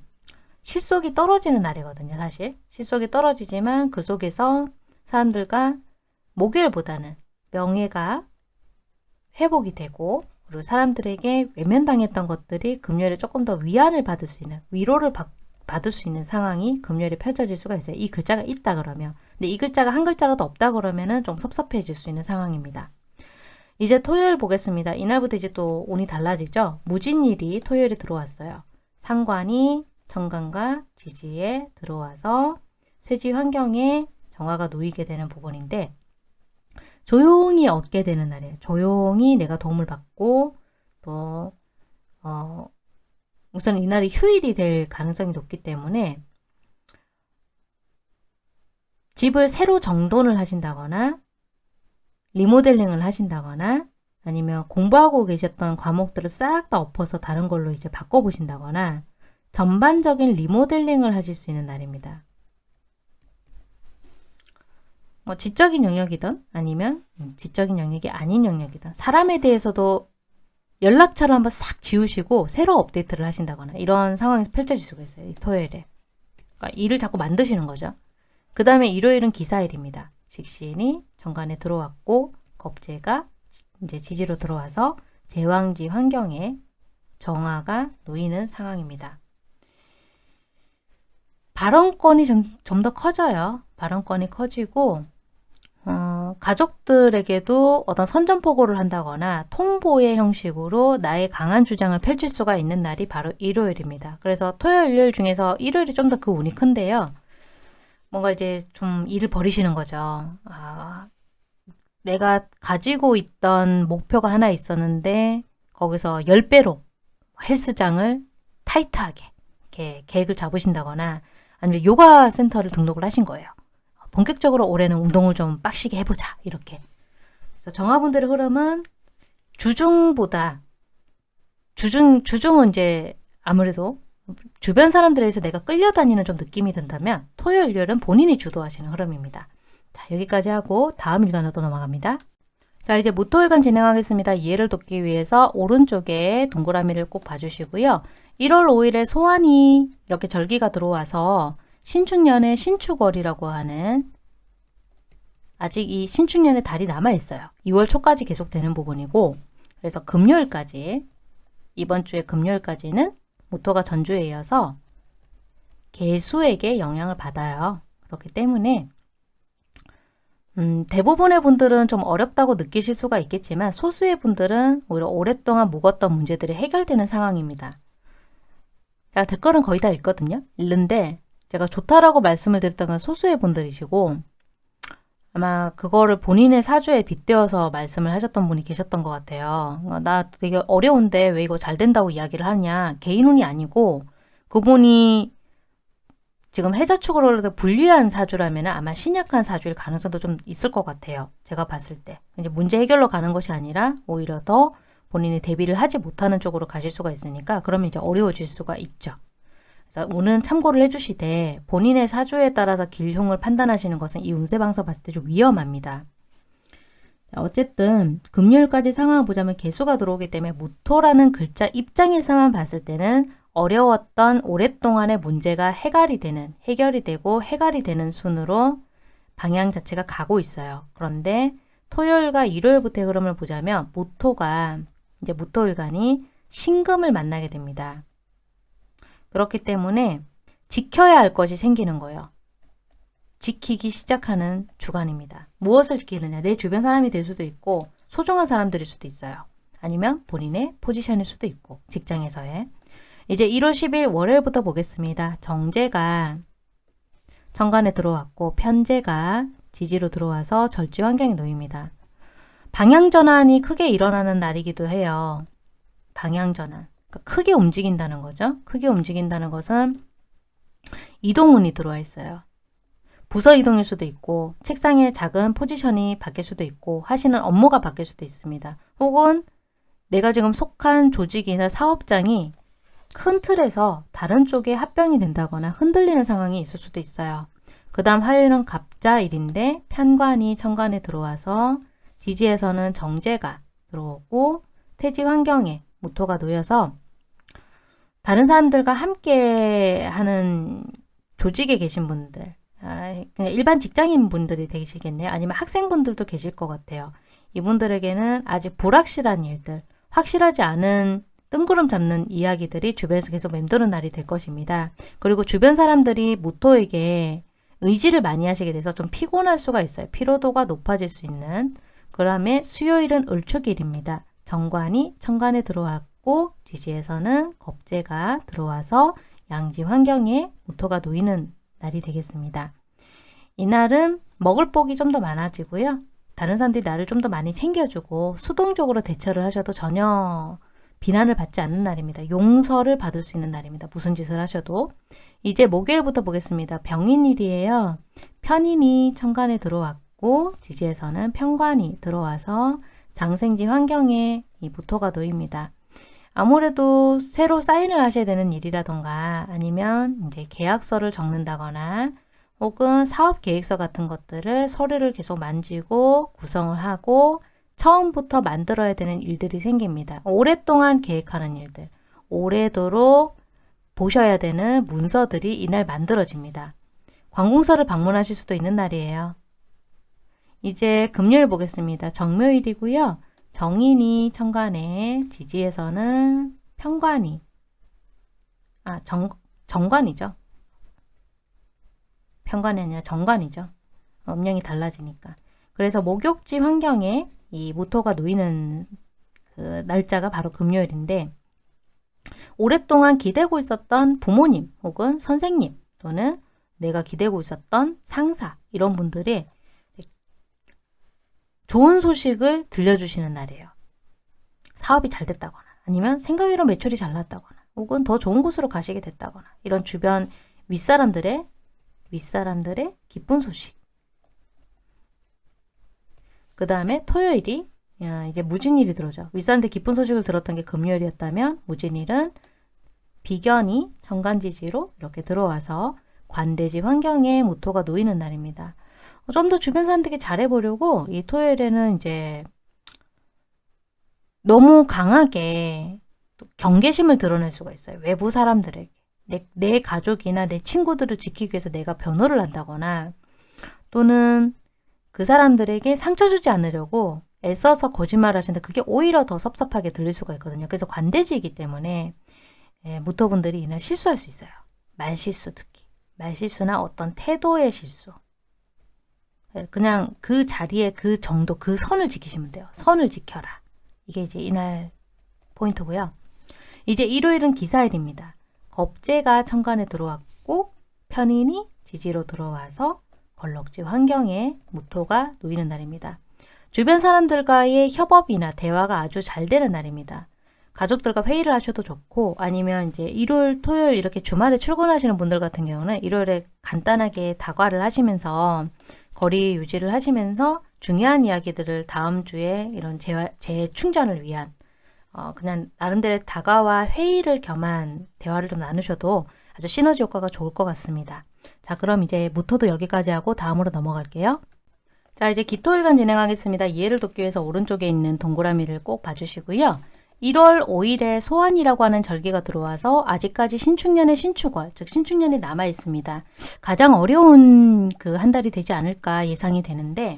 실속이 떨어지는 날이거든요, 사실. 실속이 떨어지지만 그 속에서 사람들과 목요일보다는 명예가 회복이 되고 그리고 사람들에게 외면당했던 것들이 금요일에 조금 더 위안을 받을 수 있는 위로를 받, 받을 수 있는 상황이 금요일에 펼쳐질 수가 있어요. 이 글자가 있다 그러면 근데 이 글자가 한 글자라도 없다 그러면은 좀 섭섭해질 수 있는 상황입니다. 이제 토요일 보겠습니다. 이날부터 이제 또 운이 달라지죠. 무진일이 토요일에 들어왔어요. 상관이 정관과 지지에 들어와서 쇠지 환경에 정화가 놓이게 되는 부분인데 조용히 얻게 되는 날이에요. 조용히 내가 도움을 받고 또 어, 우선 이날이 휴일이 될 가능성이 높기 때문에 집을 새로 정돈을 하신다거나 리모델링을 하신다거나 아니면 공부하고 계셨던 과목들을 싹 다 엎어서 다른 걸로 이제 바꿔보신다거나 전반적인 리모델링을 하실 수 있는 날입니다. 뭐 지적인 영역이든 아니면 음, 지적인 영역이 아닌 영역이든 사람에 대해서도 연락처를 한번 싹 지우시고 새로 업데이트를 하신다거나 이런 상황이 펼쳐질 수가 있어요. 이 토요일에. 그러니까 일을 자꾸 만드시는 거죠. 그 다음에 일요일은 기사일입니다. 식신이 정관에 들어왔고 겁재가 이제 지지로 들어와서 제왕지 환경에 정화가 놓이는 상황입니다. 발언권이 좀좀더 커져요. 발언권이 커지고 어, 가족들에게도 어떤 선전포고를 한다거나 통보의 형식으로 나의 강한 주장을 펼칠 수가 있는 날이 바로 일요일입니다. 그래서 토요일, 일요일 중에서 일요일이 좀 더 그 운이 큰데요. 뭔가 이제 좀 일을 버리시는 거죠. 아, 내가 가지고 있던 목표가 하나 있었는데 거기서 10배로 헬스장을 타이트하게 이렇게 계획을 잡으신다거나 아니면 요가 센터를 등록을 하신 거예요. 본격적으로 올해는 운동을 좀 빡시게 해보자 이렇게. 그래서 정화분들의 흐름은 주중보다 주중 주중은 이제 아무래도 주변 사람들에서 내가 끌려다니는 좀 느낌이 든다면 토요일, 일요일은 본인이 주도하시는 흐름입니다. 자 여기까지 하고 다음 일간으로 또 넘어갑니다. 자 이제 무토일간 진행하겠습니다. 이해를 돕기 위해서 오른쪽에 동그라미를 꼭 봐주시고요. 1월 5일에 소환이 이렇게 절기가 들어와서 신축년의 신축월이라고 하는 아직 이 신축년의 달이 남아있어요. 2월 초까지 계속되는 부분이고 그래서 금요일까지 이번 주에 금요일까지는 모토가 전주에 이어서 개수에게 영향을 받아요. 그렇기 때문에 음, 대부분의 분들은 좀 어렵다고 느끼실 수가 있겠지만 소수의 분들은 오히려 오랫동안 묵었던 문제들이 해결되는 상황입니다. 제가 댓글은 거의 다 읽거든요. 읽는데 제가 좋다라고 말씀을 드렸던 건 소수의 분들이시고 아마 그거를 본인의 사주에 빗대어서 말씀을 하셨던 분이 계셨던 것 같아요. 어, 나 되게 어려운데 왜 이거 잘 된다고 이야기를 하냐. 개인운이 아니고 그분이 지금 해자축으로 불리한 사주라면 아마 신약한 사주일 가능성도 좀 있을 것 같아요. 제가 봤을 때. 이제 문제 해결로 가는 것이 아니라 오히려 더 본인이 대비를 하지 못하는 쪽으로 가실 수가 있으니까 그러면 이제 어려워질 수가 있죠. 그래서 오는 참고를 해주시되 본인의 사주에 따라서 길흉을 판단하시는 것은 이 운세 방송 봤을 때 좀 위험합니다. 자, 어쨌든 금요일까지 상황을 보자면 개수가 들어오기 때문에 무토라는 글자 입장에서만 봤을 때는 어려웠던 오랫동안의 문제가 해결이 되는 해결이 되고 해결이 되는 순으로 방향 자체가 가고 있어요. 그런데 토요일과 일요일부터의 흐름을 보자면 무토가 이제 무토일간이 신금을 만나게 됩니다. 그렇기 때문에 지켜야 할 것이 생기는 거예요. 지키기 시작하는 주간입니다. 무엇을 지키느냐? 내 주변 사람이 될 수도 있고 소중한 사람들일 수도 있어요. 아니면 본인의 포지션일 수도 있고 직장에서의 이제 1월 10일 월요일부터 보겠습니다. 정제가 정관에 들어왔고 편제가 지지로 들어와서 절지 환경에 놓입니다. 방향전환이 크게 일어나는 날이기도 해요. 방향전환. 그러니까 크게 움직인다는 거죠. 크게 움직인다는 것은 이동운이 들어와 있어요. 부서 이동일 수도 있고 책상의 작은 포지션이 바뀔 수도 있고 하시는 업무가 바뀔 수도 있습니다. 혹은 내가 지금 속한 조직이나 사업장이 큰 틀에서 다른 쪽에 합병이 된다거나 흔들리는 상황이 있을 수도 있어요. 그 다음 화요일은 갑자일인데 편관이 천관에 들어와서 지지에서는 정제가 들어오고 태지 환경에 모토가 놓여서 다른 사람들과 함께 하는 조직에 계신 분들 아, 그냥 일반 직장인 분들이 되시겠네요. 아니면 학생분들도 계실 것 같아요. 이분들에게는 아직 불확실한 일들, 확실하지 않은 뜬구름 잡는 이야기들이 주변에서 계속 맴도는 날이 될 것입니다. 그리고 주변 사람들이 모토에게 의지를 많이 하시게 돼서 좀 피곤할 수가 있어요. 피로도가 높아질 수 있는 그 다음에 수요일은 을축일입니다. 정관이 천간에 들어왔고 지지에서는 겁재가 들어와서 양지 환경에 모토가 놓이는 날이 되겠습니다. 이날은 먹을 복이 좀 더 많아지고요. 다른 사람들이 나를 좀 더 많이 챙겨주고 수동적으로 대처를 하셔도 전혀 비난을 받지 않는 날입니다. 용서를 받을 수 있는 날입니다. 무슨 짓을 하셔도. 이제 목요일부터 보겠습니다. 병인일이에요. 편인이 천간에 들어왔고 지지에서는 편관이 들어와서 장생지 환경에 이 무토가 놓입니다. 아무래도 새로 사인을 하셔야 되는 일이라던가 아니면 이제 계약서를 적는다거나 혹은 사업 계획서 같은 것들을 서류를 계속 만지고 구성을 하고 처음부터 만들어야 되는 일들이 생깁니다. 오랫동안 계획하는 일들, 오래도록 보셔야 되는 문서들이 이날 만들어집니다. 관공서를 방문하실 수도 있는 날이에요. 이제 금요일 보겠습니다. 정묘일이고요. 정인이 천간에 지지에서는 편관이 아 정, 정관이죠. 편관이 아니라 정관이죠. 음량이 달라지니까. 그래서 목욕지 환경에 이 모토가 놓이는 그 날짜가 바로 금요일인데 오랫동안 기대고 있었던 부모님 혹은 선생님 또는 내가 기대고 있었던 상사 이런 분들이 좋은 소식을 들려주시는 날이에요. 사업이 잘 됐다거나 아니면 생각외로 매출이 잘 났다거나 혹은 더 좋은 곳으로 가시게 됐다거나 이런 주변 윗사람들의 윗사람들의 기쁜 소식 그 다음에 토요일이 야, 이제 무진일이 들어오죠. 윗사람들 기쁜 소식을 들었던 게 금요일이었다면 무진일은 비견이 정간지지로 이렇게 들어와서 관대지 환경에 모토가 놓이는 날입니다. 좀 더 주변 사람들에게 잘해보려고 이 토요일에는 이제 너무 강하게 경계심을 드러낼 수가 있어요. 외부 사람들에게. 내, 내 가족이나 내 친구들을 지키기 위해서 내가 변호를 한다거나 또는 그 사람들에게 상처 주지 않으려고 애써서 거짓말 하시는데 그게 오히려 더 섭섭하게 들릴 수가 있거든요. 그래서 관대지이기 때문에 예, 무토분들이 이날 실수할 수 있어요. 말실수 특히. 말실수나 어떤 태도의 실수. 예, 그냥 그 자리에 그 정도, 그 선을 지키시면 돼요. 선을 지켜라. 이게 이제 이날 포인트고요. 이제 일요일은 기사일입니다. 겁재가 천간에 들어왔고 편인이 지지로 들어와서 걸럭지 환경에 무토가 놓이는 날입니다. 주변 사람들과의 협업이나 대화가 아주 잘 되는 날입니다. 가족들과 회의를 하셔도 좋고 아니면 이제 일요일, 토요일 이렇게 주말에 출근하시는 분들 같은 경우는 일요일에 간단하게 다과를 하시면서 거리 유지를 하시면서 중요한 이야기들을 다음 주에 이런 재, 재충전을 위한 어, 그냥 나름대로 다가와 회의를 겸한 대화를 좀 나누셔도 아주 시너지 효과가 좋을 것 같습니다. 자 그럼 이제 무토도 여기까지 하고 다음으로 넘어갈게요. 자 이제 기토일간 진행하겠습니다. 이해를 돕기 위해서 오른쪽에 있는 동그라미를 꼭 봐주시고요. 1월 5일에 소환이라고 하는 절기가 들어와서 아직까지 신축년의 신축월, 즉 신축년이 남아 있습니다. 가장 어려운 그 한 달이 되지 않을까 예상이 되는데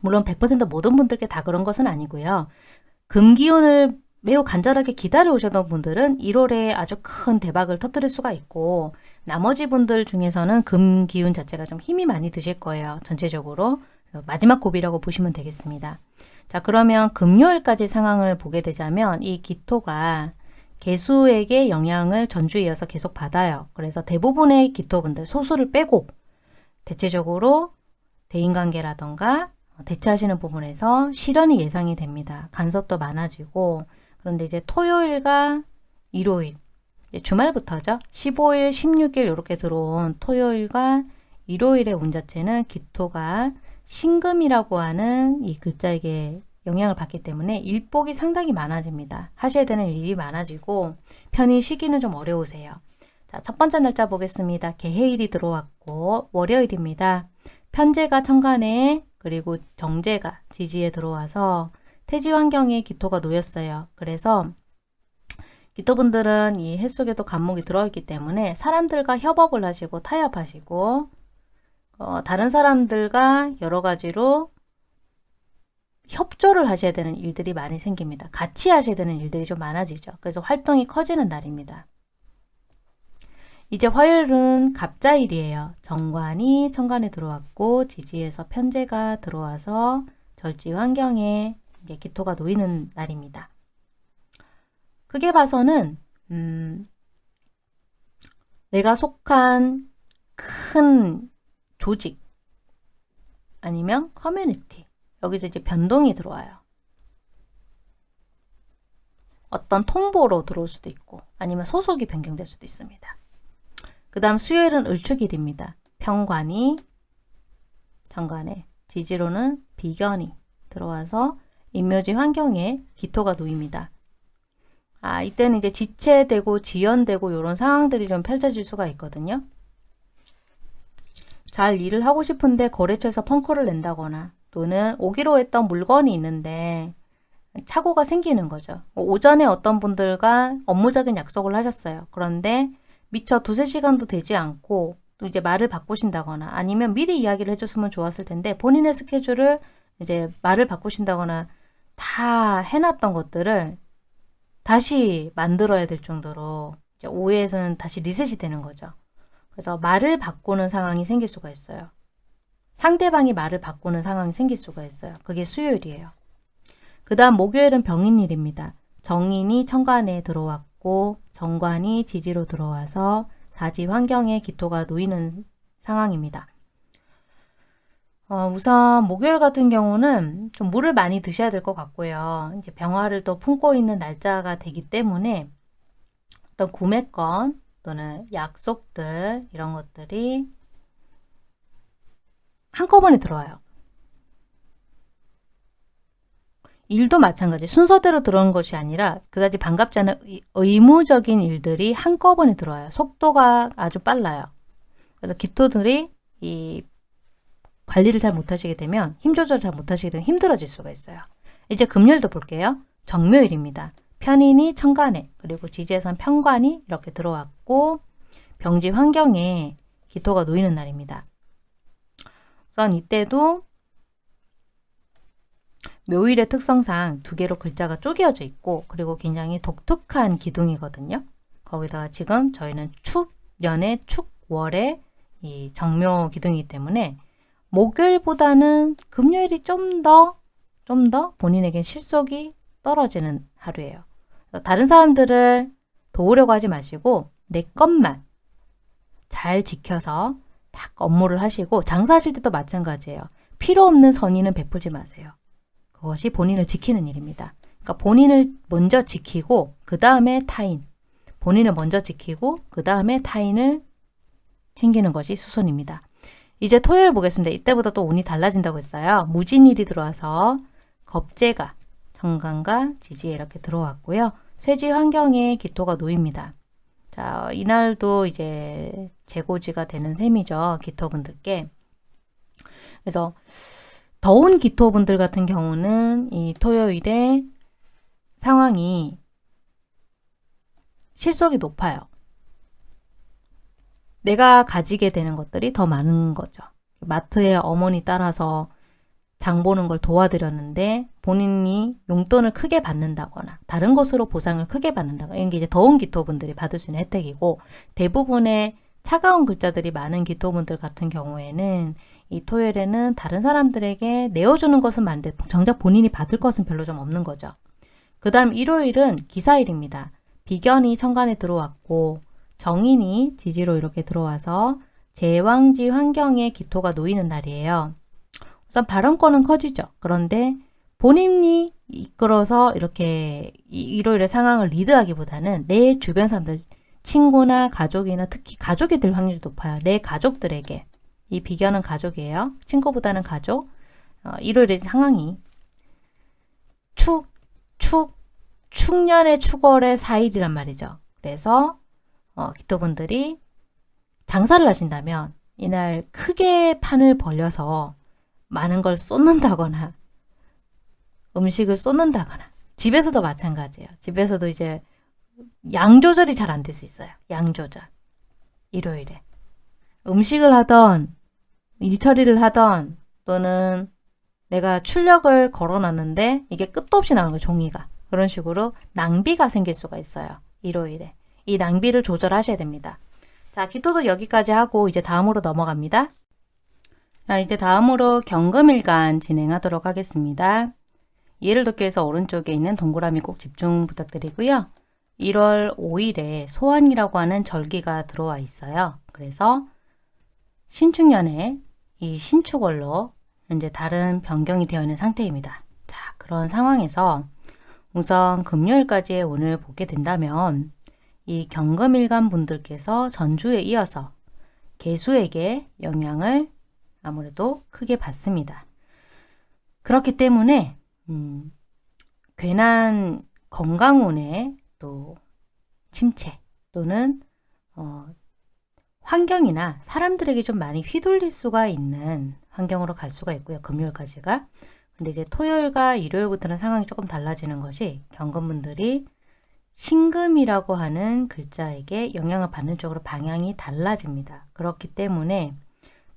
물론 100% 모든 분들께 다 그런 것은 아니고요. 금기운을 매우 간절하게 기다려 오셨던 분들은 1월에 아주 큰 대박을 터뜨릴 수가 있고 나머지 분들 중에서는 금기운 자체가 좀 힘이 많이 드실 거예요. 전체적으로. 마지막 고비라고 보시면 되겠습니다. 자 그러면 금요일까지 상황을 보게 되자면 이 기토가 개수에게 영향을 전주에 이어서 계속 받아요. 그래서 대부분의 기토분들 소수를 빼고 대체적으로 대인관계라던가 대처하시는 부분에서 실현이 예상이 됩니다. 간섭도 많아지고 그런데 이제 토요일과 일요일 주말부터죠. 15일, 16일 이렇게 들어온 토요일과 일요일의 운 자체는 기토가 신금이라고 하는 이 글자에게 영향을 받기 때문에 일복이 상당히 많아집니다. 하셔야 되는 일이 많아지고 편히 쉬기는 좀 어려우세요. 자, 첫 번째 날짜 보겠습니다. 개해일이 들어왔고 월요일입니다. 편제가 천간에 그리고 정제가 지지에 들어와서 태지 환경에 기토가 놓였어요. 그래서 기토분들은 이 해 속에도 간목이 들어있기 때문에 사람들과 협업을 하시고 타협하시고 어, 다른 사람들과 여러 가지로 협조를 하셔야 되는 일들이 많이 생깁니다. 같이 하셔야 되는 일들이 좀 많아지죠. 그래서 활동이 커지는 날입니다. 이제 화요일은 갑자일이에요. 정관이 천간에 들어왔고 지지에서 편제가 들어와서 절지 환경에 기토가 놓이는 날입니다. 크게 봐서는 음, 내가 속한 큰 조직 아니면 커뮤니티 여기서 이제 변동이 들어와요. 어떤 통보로 들어올 수도 있고 아니면 소속이 변경될 수도 있습니다. 그 다음 수요일은 을축일입니다. 평관이 정관에 지지로는 비견이 들어와서 인묘지 환경에 기토가 놓입니다. 아 이때는 이제 지체되고 지연되고 이런 상황들이 좀 펼쳐질 수가 있거든요. 잘 일을 하고 싶은데 거래처에서 펑크를 낸다거나 또는 오기로 했던 물건이 있는데 착오가 생기는 거죠. 오전에 어떤 분들과 업무적인 약속을 하셨어요. 그런데 미처 두세 시간도 되지 않고 또 이제 말을 바꾸신다거나 아니면 미리 이야기를 해줬으면 좋았을 텐데 본인의 스케줄을 이제 말을 바꾸신다거나 다 해놨던 것들을 다시 만들어야 될 정도로 오해에서는 다시 리셋이 되는 거죠. 그래서 말을 바꾸는 상황이 생길 수가 있어요. 상대방이 말을 바꾸는 상황이 생길 수가 있어요. 그게 수요일이에요. 그 다음 목요일은 병인일입니다. 정인이 천간에 들어왔고 정관이 지지로 들어와서 사지 환경에 기토가 놓이는 상황입니다. 어, 우선 목요일 같은 경우는 좀 물을 많이 드셔야 될 것 같고요. 이제 병화를 또 품고 있는 날짜가 되기 때문에 어떤 구매권 또는 약속들 이런 것들이 한꺼번에 들어와요. 일도 마찬가지 순서대로 들어오는 것이 아니라 그다지 반갑지 않은 의무적인 일들이 한꺼번에 들어와요. 속도가 아주 빨라요. 그래서 기토들이 이 관리를 잘 못하시게 되면 힘 조절 잘 못하시게 되면 힘들어질 수가 있어요. 이제 금요일도 볼게요. 정묘일입니다. 편인이 천간에 그리고 지지에선 편관이 이렇게 들어왔고 병지 환경에 기토가 놓이는 날입니다. 우선 이때도 묘일의 특성상 두 개로 글자가 쪼개어져 있고 그리고 굉장히 독특한 기둥이거든요. 거기다가 지금 저희는 축년의 축 월의 이 정묘 기둥이기 때문에 목요일보다는 금요일이 좀 더 좀더 본인에게 실속이 떨어지는 하루예요. 다른 사람들을 도우려고 하지 마시고 내 것만 잘 지켜서 딱 업무를 하시고 장사하실 때도 마찬가지예요. 필요 없는 선의는 베푸지 마세요. 그것이 본인을 지키는 일입니다. 그러니까 본인을 먼저 지키고 그 다음에 타인 본인을 먼저 지키고 그 다음에 타인을 챙기는 것이 수선입니다. 이제 토요일 보겠습니다. 이때보다 또 운이 달라진다고 했어요. 무진일이 들어와서 겁재가 정관과 지지에 이렇게 들어왔고요. 쇠지 환경에 기토가 놓입니다. 자, 이날도 이제 재고지가 되는 셈이죠. 기토분들께. 그래서 더운 기토분들 같은 경우는 이 토요일에 상황이 실속이 높아요. 내가 가지게 되는 것들이 더 많은 거죠. 마트에 어머니 따라서 장 보는 걸 도와드렸는데 본인이 용돈을 크게 받는다거나 다른 것으로 보상을 크게 받는다거나 이런 게 이제 더운 기토분들이 받을 수 있는 혜택이고 대부분의 차가운 글자들이 많은 기토분들 같은 경우에는 이 토요일에는 다른 사람들에게 내어주는 것은 많은데 정작 본인이 받을 것은 별로 좀 없는 거죠. 그 다음 일요일은 기사일입니다. 비견이 천간에 들어왔고 정인이 지지로 이렇게 들어와서 제왕지 환경에 기토가 놓이는 날이에요. 우선 발언권은 커지죠. 그런데 본인이 이끌어서 이렇게 일요일의 상황을 리드하기보다는 내 주변 사람들, 친구나 가족이나 특히 가족이 될 확률이 높아요. 내 가족들에게. 이 비견은 가족이에요. 친구보다는 가족. 어, 일요일의 상황이 축, 축, 축년의 축월의 4일이란 말이죠. 그래서 어, 기토분들이 장사를 하신다면 이날 크게 판을 벌려서 많은 걸 쏟는다거나 음식을 쏟는다거나 집에서도 마찬가지예요. 집에서도 이제 양 조절이 잘 안 될 수 있어요. 양 조절. 일요일에. 음식을 하던 일처리를 하던 또는 내가 출력을 걸어놨는데 이게 끝도 없이 나오는 거예요. 종이가. 그런 식으로 낭비가 생길 수가 있어요. 일요일에. 이 낭비를 조절하셔야 됩니다. 자, 기토도 여기까지 하고 이제 다음으로 넘어갑니다. 자, 이제 다음으로 경금일간 진행하도록 하겠습니다. 예를 돕기 위해서 오른쪽에 있는 동그라미 꼭 집중 부탁드리고요. 1월 5일에 소환이라고 하는 절기가 들어와 있어요. 그래서 신축년에 이 신축월로 현재 다른 변경이 되어 있는 상태입니다. 자, 그런 상황에서 우선 금요일까지의 운을 보게 된다면 이 경금일간 분들께서 전주에 이어서 개수에게 영향을 아무래도 크게 받습니다. 그렇기 때문에 음, 괜한 건강운의 또 침체 또는 어, 환경이나 사람들에게 좀 많이 휘둘릴 수가 있는 환경으로 갈 수가 있고요. 금요일까지가. 근데 이제 토요일과 일요일부터는 상황이 조금 달라지는 것이 경건분들이 신금이라고 하는 글자에게 영향을 받는 쪽으로 방향이 달라집니다. 그렇기 때문에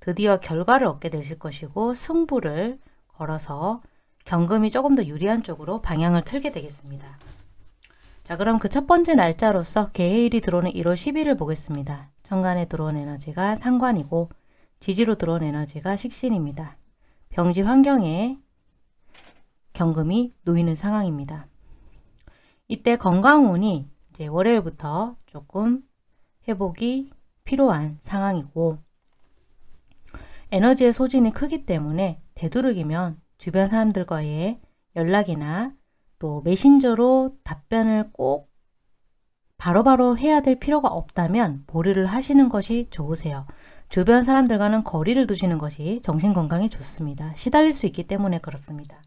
드디어 결과를 얻게 되실 것이고 승부를 걸어서 경금이 조금 더 유리한 쪽으로 방향을 틀게 되겠습니다. 자 그럼 그 첫 번째 날짜로서 개해일이 들어오는 1월 10일을 보겠습니다. 천간에 들어온 에너지가 상관이고 지지로 들어온 에너지가 식신입니다. 병지 환경에 경금이 놓이는 상황입니다. 이때 건강운이 이제 월요일부터 조금 회복이 필요한 상황이고 에너지의 소진이 크기 때문에 되도록이면 주변 사람들과의 연락이나 또 메신저로 답변을 꼭 바로 바로 해야 될 필요가 없다면 보류를 하시는 것이 좋으세요. 주변 사람들과는 거리를 두시는 것이 정신건강에 좋습니다. 시달릴 수 있기 때문에 그렇습니다.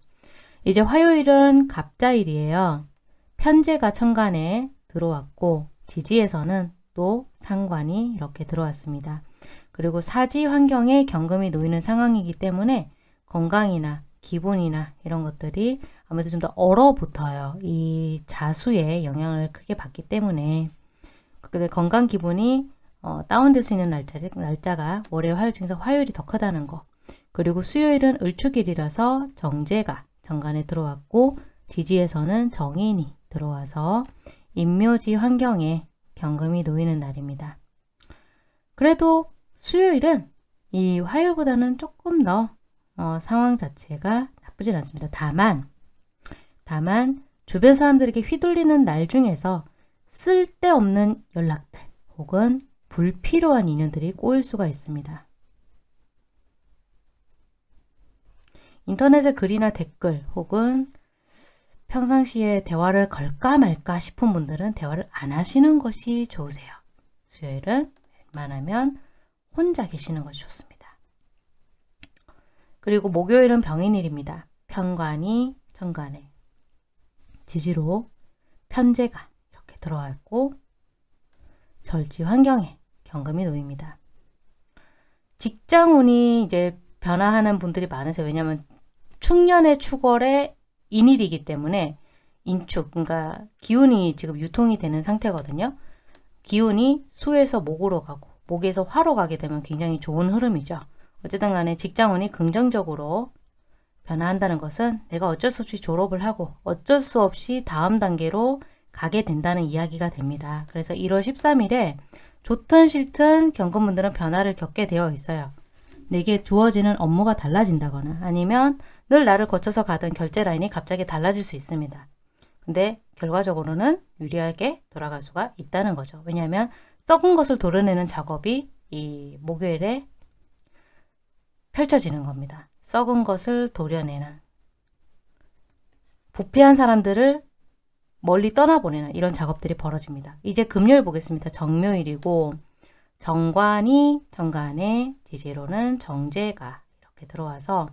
이제 화요일은 갑자일이에요. 편제가 천간에 들어왔고 지지에서는 또 상관이 이렇게 들어왔습니다. 그리고 사지 환경에 경금이 놓이는 상황이기 때문에 건강이나 기분이나 이런 것들이 아무래도 좀 더 얼어붙어요. 이 자수의 영향을 크게 받기 때문에 근데 건강 기분이 어, 다운될 수 있는 날짜, 날짜가 월요일 화요일 중에서 화요일이 더 크다는 거 그리고 수요일은 을축일이라서 정제가 정관에 들어왔고 지지에서는 정인이 들어와서 임묘지 환경에 경금이 놓이는 날입니다. 그래도 수요일은 이 화요일보다는 조금 더 어, 상황 자체가 나쁘진 않습니다. 다만 다만 주변 사람들에게 휘둘리는 날 중에서 쓸데없는 연락들 혹은 불필요한 인연들이 꼬일 수가 있습니다. 인터넷에 글이나 댓글 혹은 평상시에 대화를 걸까 말까 싶은 분들은 대화를 안 하시는 것이 좋으세요. 수요일은 웬만하면 혼자 계시는 것이 좋습니다. 그리고 목요일은 병인일입니다. 편관이 천간에 지지로 편제가 이렇게 들어왔고 절지 환경에 경금이 놓입니다. 직장운이 이제 변화하는 분들이 많으세요. 왜냐하면 축년의 축월에 인일이기 때문에 인축, 그러니까 기운이 지금 유통이 되는 상태거든요. 기운이 수에서 목으로 가고 목에서 화로 가게 되면 굉장히 좋은 흐름이죠. 어쨌든 간에 직장운이 긍정적으로 변화한다는 것은 내가 어쩔 수 없이 졸업을 하고 어쩔 수 없이 다음 단계로 가게 된다는 이야기가 됩니다. 그래서 1월 13일에 좋든 싫든 경금분들은 변화를 겪게 되어 있어요. 내게 주어지는 업무가 달라진다거나 아니면 늘 나를 거쳐서 가던 결제 라인이 갑자기 달라질 수 있습니다. 근데 결과적으로는 유리하게 돌아갈 수가 있다는 거죠. 왜냐하면 썩은 것을 도려내는 작업이 이 목요일에 펼쳐지는 겁니다. 썩은 것을 도려내는 부패한 사람들을 멀리 떠나보내는 이런 작업들이 벌어집니다. 이제 금요일 보겠습니다. 정묘일이고 정관이 정관에 지지로는 정제가 이렇게 들어와서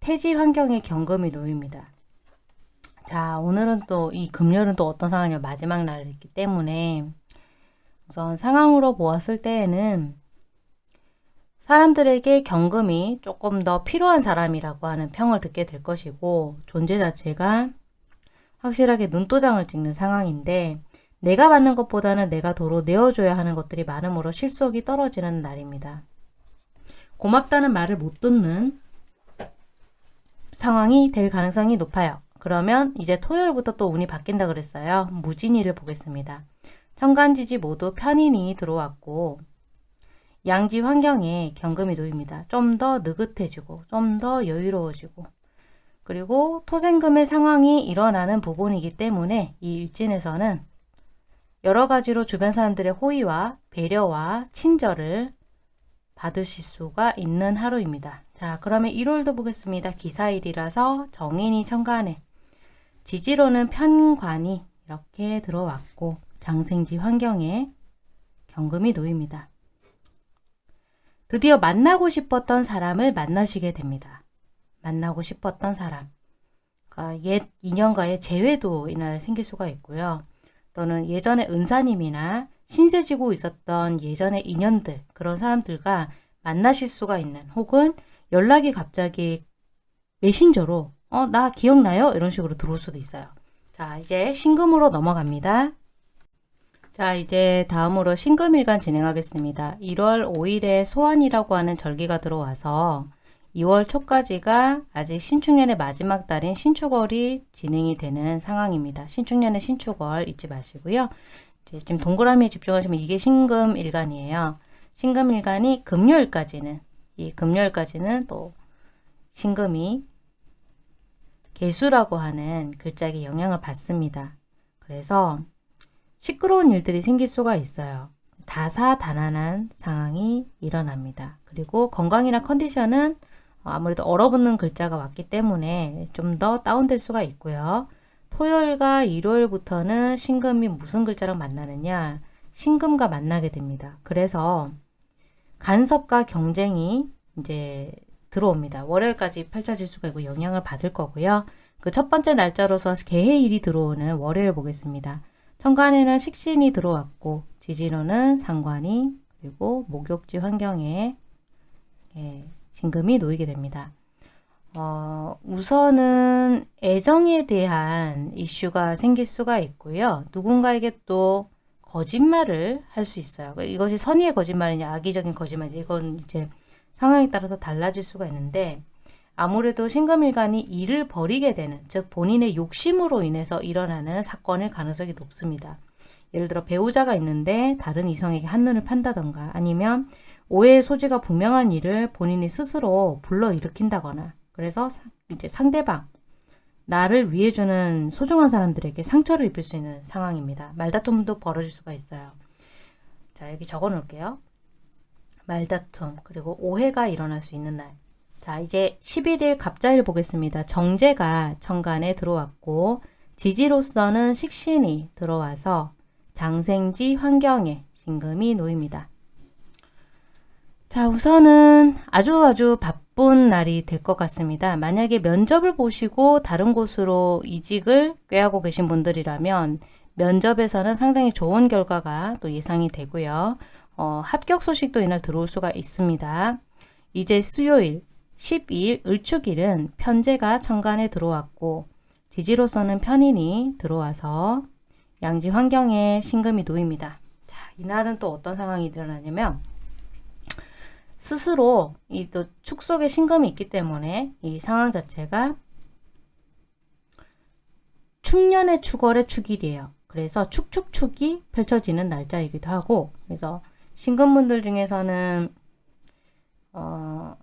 태지 환경에 경금이 놓입니다. 자 오늘은 또 이 금요일은 또 어떤 상황이냐 마지막 날이기 때문에 우선 상황으로 보았을 때에는 사람들에게 경금이 조금 더 필요한 사람이라고 하는 평을 듣게 될 것이고 존재 자체가 확실하게 눈도장을 찍는 상황인데 내가 받는 것보다는 내가 도로 내어줘야 하는 것들이 많으므로 실속이 떨어지는 날입니다. 고맙다는 말을 못 듣는 상황이 될 가능성이 높아요. 그러면 이제 토요일부터 또 운이 바뀐다 그랬어요. 무진이를 보겠습니다. 천간지지 모두 편인이 들어왔고 양지 환경에 경금이 놓입니다. 좀 더 느긋해지고 좀 더 여유로워지고 그리고 토생금의 상황이 일어나는 부분이기 때문에 이 일진에서는 여러 가지로 주변 사람들의 호의와 배려와 친절을 받으실 수가 있는 하루입니다. 자 그러면 1월도 보겠습니다. 기사일이라서 정인이 천간에 지지로는 편관이 이렇게 들어왔고 장생지 환경에 경금이 놓입니다. 드디어 만나고 싶었던 사람을 만나시게 됩니다. 만나고 싶었던 사람. 그러니까 옛 인연과의 재회도 이날 생길 수가 있고요. 또는 예전에 은사님이나 신세지고 있었던 예전의 인연들 그런 사람들과 만나실 수가 있는 혹은 연락이 갑자기 메신저로 어 나 기억나요? 이런 식으로 들어올 수도 있어요. 자 이제 신금으로 넘어갑니다. 자 이제 다음으로 신금일간 진행하겠습니다. 1월 5일에 소환이라고 하는 절기가 들어와서 2월 초까지가 아직 신축년의 마지막 달인 신축월이 진행이 되는 상황입니다. 신축년의 신축월 잊지 마시고요. 지금 동그라미에 집중하시면 이게 신금일간이에요. 신금일간이 금요일까지는 이 금요일까지는 또 신금이 개수라고 하는 글자에 영향을 받습니다. 그래서 시끄러운 일들이 생길 수가 있어요. 다사다난한 상황이 일어납니다. 그리고 건강이나 컨디션은 아무래도 얼어붙는 글자가 왔기 때문에 좀 더 다운될 수가 있고요. 토요일과 일요일부터는 신금이 무슨 글자랑 만나느냐? 신금과 만나게 됩니다. 그래서 간섭과 경쟁이 이제 들어옵니다. 월요일까지 펼쳐질 수가 있고 영향을 받을 거고요. 그 첫 번째 날짜로서 개해일이 들어오는 월요일 보겠습니다. 천간에는 식신이 들어왔고 지지로는 상관이 그리고 목욕지 환경에 예, 신금이 놓이게 됩니다. 어, 우선은 애정에 대한 이슈가 생길 수가 있고요. 누군가에게 또 거짓말을 할 수 있어요. 이것이 선의의 거짓말이냐 악의적인 거짓말이냐 이건 이제 상황에 따라서 달라질 수가 있는데 아무래도 신금일간이 일을 벌이게 되는 즉 본인의 욕심으로 인해서 일어나는 사건일 가능성이 높습니다. 예를 들어 배우자가 있는데 다른 이성에게 한눈을 판다던가 아니면 오해의 소지가 분명한 일을 본인이 스스로 불러일으킨다거나 그래서 이제 상대방 나를 위해주는 소중한 사람들에게 상처를 입힐 수 있는 상황입니다. 말다툼도 벌어질 수가 있어요. 자 여기 적어 놓을게요. 말다툼 그리고 오해가 일어날 수 있는 날. 자 이제 11일 갑자일 보겠습니다. 정제가 천간에 들어왔고 지지로서는 식신이 들어와서 장생지 환경에 신금이 놓입니다. 자 우선은 아주 아주 바쁜 날이 될 것 같습니다. 만약에 면접을 보시고 다른 곳으로 이직을 꾀하고 계신 분들이라면 면접에서는 상당히 좋은 결과가 또 예상이 되고요. 어, 합격 소식도 이날 들어올 수가 있습니다. 이제 수요일 12일 을축일은 편제가 천간에 들어왔고 지지로서는 편인이 들어와서 양지 환경에 신금이 놓입니다. 자, 이날은 또 어떤 상황이 일어나냐면 스스로 이 또 축속에 신금이 있기 때문에 이 상황 자체가 축년의 축월의 축일이에요. 그래서 축축축이 펼쳐지는 날짜이기도 하고 그래서 신금분들 중에서는 어,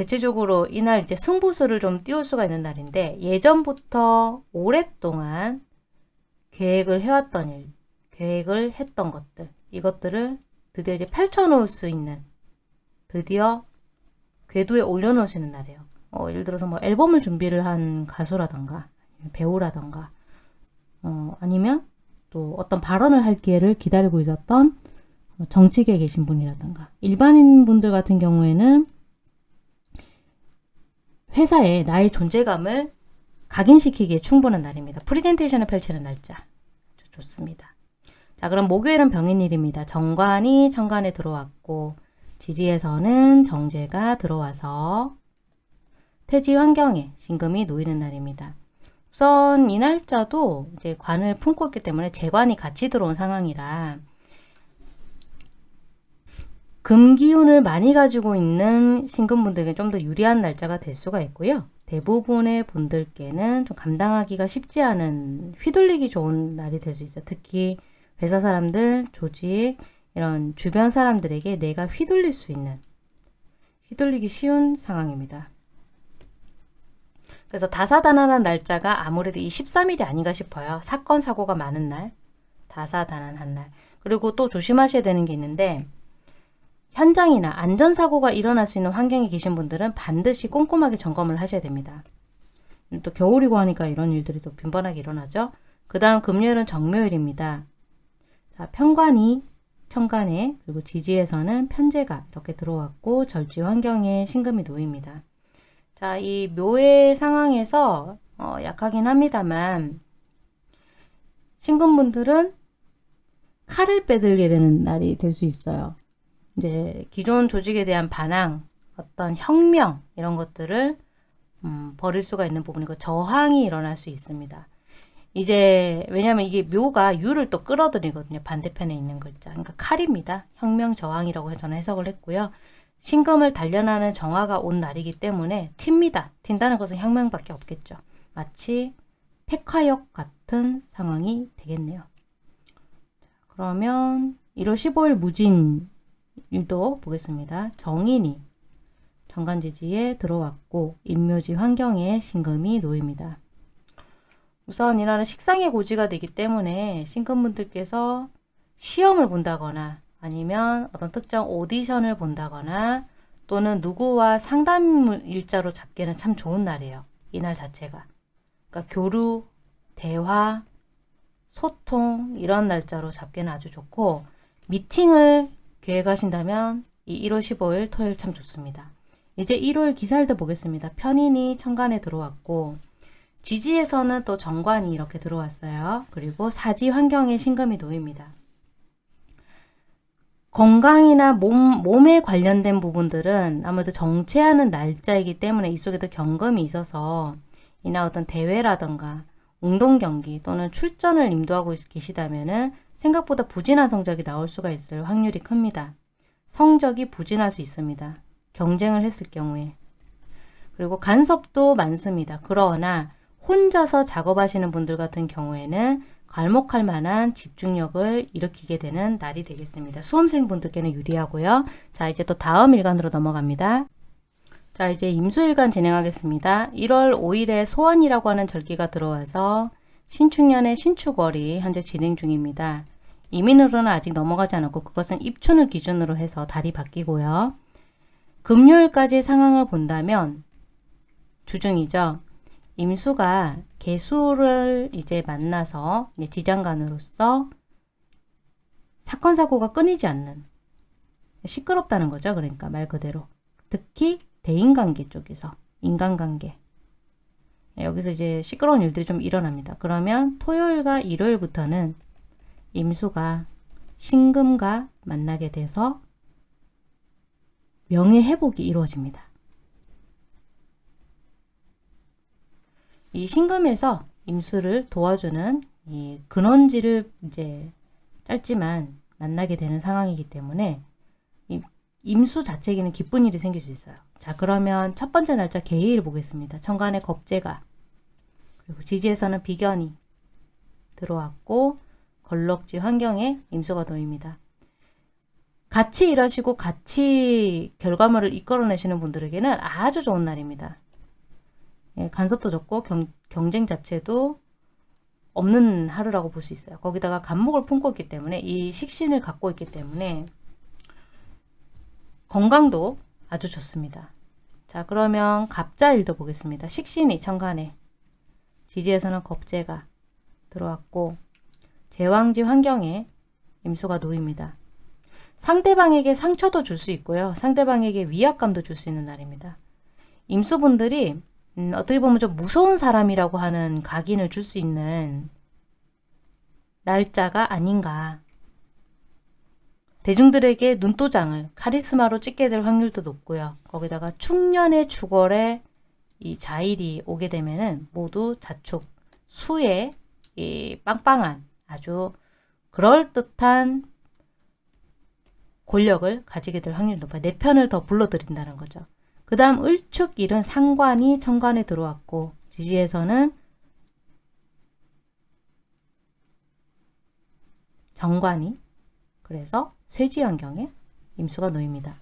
대체적으로 이날 이제 승부수를 좀 띄울 수가 있는 날인데 예전부터 오랫동안 계획을 해왔던 일, 계획을 했던 것들 이것들을 드디어 이제 펼쳐놓을 수 있는 드디어 궤도에 올려놓으시는 날이에요. 어, 예를 들어서 뭐 앨범을 준비를 한 가수라던가 배우라던가 어, 아니면 또 어떤 발언을 할 기회를 기다리고 있었던 정치계에 계신 분이라던가 일반인 분들 같은 경우에는 회사에 나의 존재감을 각인시키기에 충분한 날입니다. 프리젠테이션을 펼치는 날짜 좋습니다. 자 그럼 목요일은 병인일입니다. 정관이 천간에 들어왔고 지지에서는 정재가 들어와서 태지 환경에 신금이 놓이는 날입니다. 우선 이 날짜도 이제 관을 품고 있기 때문에 재관이 같이 들어온 상황이라 금기운을 많이 가지고 있는 신금분들에게 좀 더 유리한 날짜가 될 수가 있고요. 대부분의 분들께는 좀 감당하기가 쉽지 않은 휘둘리기 좋은 날이 될 수 있어요. 특히 회사 사람들, 조직, 이런 주변 사람들에게 내가 휘둘릴 수 있는 휘둘리기 쉬운 상황입니다. 그래서 다사다난한 날짜가 아무래도 이 13일이 아닌가 싶어요. 사건 사고가 많은 날, 다사다난한 날. 그리고 또 조심하셔야 되는 게 있는데 현장이나 안전사고가 일어날 수 있는 환경에 계신 분들은 반드시 꼼꼼하게 점검을 하셔야 됩니다. 또 겨울이고 하니까 이런 일들이 또 빈번하게 일어나죠. 그 다음 금요일은 정묘일입니다. 자, 편관이 천간에 그리고 지지에서는 편제가 이렇게 들어왔고 절지 환경에 신금이 놓입니다. 자, 이 묘의 상황에서 어, 약하긴 합니다만 신금분들은 칼을 빼들게 되는 날이 될 수 있어요. 이제 기존 조직에 대한 반항, 어떤 혁명 이런 것들을 음, 버릴 수가 있는 부분이고 저항이 일어날 수 있습니다. 이제 왜냐하면 이게 묘가 유를 또 끌어들이거든요. 반대편에 있는 글자. 그러니까 칼입니다. 혁명 저항이라고 저는 해석을 했고요. 신금을 단련하는 정화가 온 날이기 때문에 튑니다. 튄다는 것은 혁명밖에 없겠죠. 마치 택화역 같은 상황이 되겠네요. 그러면 1월 15일 무진 일도 보겠습니다. 정인이 정관지지에 들어왔고 임묘지 환경에 신금이 놓입니다. 우선 이날은 식상의 고지가 되기 때문에 신금분들께서 시험을 본다거나 아니면 어떤 특정 오디션을 본다거나 또는 누구와 상담 일자로 잡기는 참 좋은 날이에요. 이날 자체가. 그러니까 교류, 대화, 소통 이런 날짜로 잡기는 아주 좋고 미팅을 계획하신다면 이 1월 15일 토요일 참 좋습니다. 이제 1월 기살도 보겠습니다. 편인이 천간에 들어왔고 지지에서는 또 정관이 이렇게 들어왔어요. 그리고 사지 환경에 신금이 놓입니다. 건강이나 몸, 몸에 관련된 부분들은 아무래도 정체하는 날짜이기 때문에 이 속에도 경금이 있어서 이나 어떤 대회라던가 운동 경기 또는 출전을 임도하고 계시다면 생각보다 부진한 성적이 나올 수가 있을 확률이 큽니다. 성적이 부진할 수 있습니다. 경쟁을 했을 경우에. 그리고 간섭도 많습니다. 그러나 혼자서 작업하시는 분들 같은 경우에는 괄목할 만한 집중력을 일으키게 되는 날이 되겠습니다. 수험생 분들께는 유리하고요. 자 이제 또 다음 일간으로 넘어갑니다. 자 이제 임수일간 진행하겠습니다. 1월 5일에 소환이라고 하는 절기가 들어와서 신축년의 신축월이 현재 진행 중입니다. 이민으로는 아직 넘어가지 않았고 그것은 입춘을 기준으로 해서 달이 바뀌고요. 금요일까지 상황을 본다면 주중이죠. 임수가 개수를 이제 만나서 이제 지장간으로서 사건 사고가 끊이지 않는 시끄럽다는 거죠. 그러니까 말 그대로 특히 대인관계 쪽에서 인간관계 예, 여기서 이제 시끄러운 일들이 좀 일어납니다. 그러면 토요일과 일요일부터는 임수가 신금과 만나게 돼서 명예회복이 이루어집니다. 이 신금에서 임수를 도와주는 이 근원지를 이제 짧지만 만나게 되는 상황이기 때문에 임수 자체에는 기쁜 일이 생길 수 있어요. 자 그러면 첫 번째 날짜 개의를 보겠습니다. 천간에 겁재가 그리고 지지에서는 비견이 들어왔고 걸럭지 환경에 임수가 놓입니다. 같이 일하시고 같이 결과물을 이끌어내시는 분들에게는 아주 좋은 날입니다. 예, 간섭도 적고 경, 경쟁 자체도 없는 하루라고 볼 수 있어요. 거기다가 간목을 품고 있기 때문에 이 식신을 갖고 있기 때문에 건강도 아주 좋습니다. 자 그러면 갑자일도 보겠습니다. 식신이 천간에 지지에서는 겁재가 들어왔고 제왕지 환경에 임수가 놓입니다. 상대방에게 상처도 줄 수 있고요. 상대방에게 위압감도 줄 수 있는 날입니다. 임수분들이 음, 어떻게 보면 좀 무서운 사람이라고 하는 각인을 줄 수 있는 날짜가 아닌가. 대중들에게 눈도장을 카리스마로 찍게 될 확률도 높고요. 거기다가 충년의 주걸에 이 자일이 오게 되면은 모두 자축, 수의 이 빵빵한 아주 그럴듯한 권력을 가지게 될 확률이 높아요. 내 편을 더 불러들인다는 거죠. 그 다음 을축 일은 상관이 천간에 들어왔고 지지에서는 정관이 그래서 쇠지 환경에 임수가 놓입니다.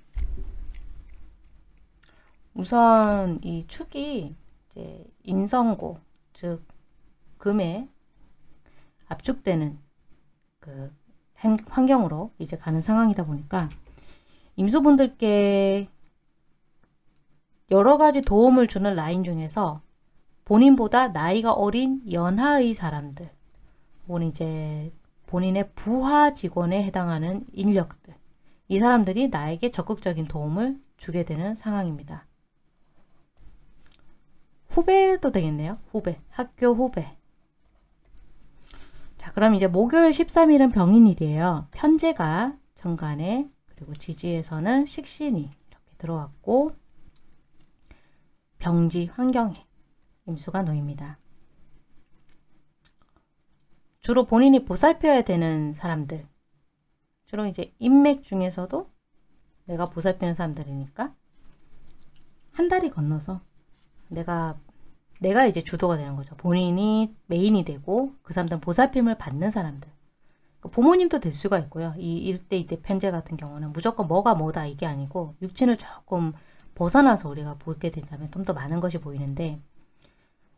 우선 이 축이 이제 인성고 즉 금에 압축되는 그 환경으로 이제 가는 상황이다 보니까 임수분들께 여러 가지 도움을 주는 라인 중에서 본인보다 나이가 어린 연하의 사람들 혹은 이제 본인의 부하 직원에 해당하는 인력들 이 사람들이 나에게 적극적인 도움을 주게 되는 상황입니다. 후배도 되겠네요. 후배, 학교 후배. 자, 그럼 이제 목요일 13일은 병인일이에요. 편제가 정간에 그리고 지지에서는 식신이 이렇게 들어왔고 병지 환경에 임수가 놓입니다. 주로 본인이 보살펴야 되는 사람들 주로 이제 인맥 중에서도 내가 보살피는 사람들이니까 한 달이 건너서 내가 내가 이제 주도가 되는 거죠. 본인이 메인이 되고 그 사람들은 보살핌을 받는 사람들 그 부모님도 될 수가 있고요. 이 이때 이때 편제 같은 경우는 무조건 뭐가 뭐다 이게 아니고 육친을 조금 벗어나서 우리가 보게 된다면 좀 더 많은 것이 보이는데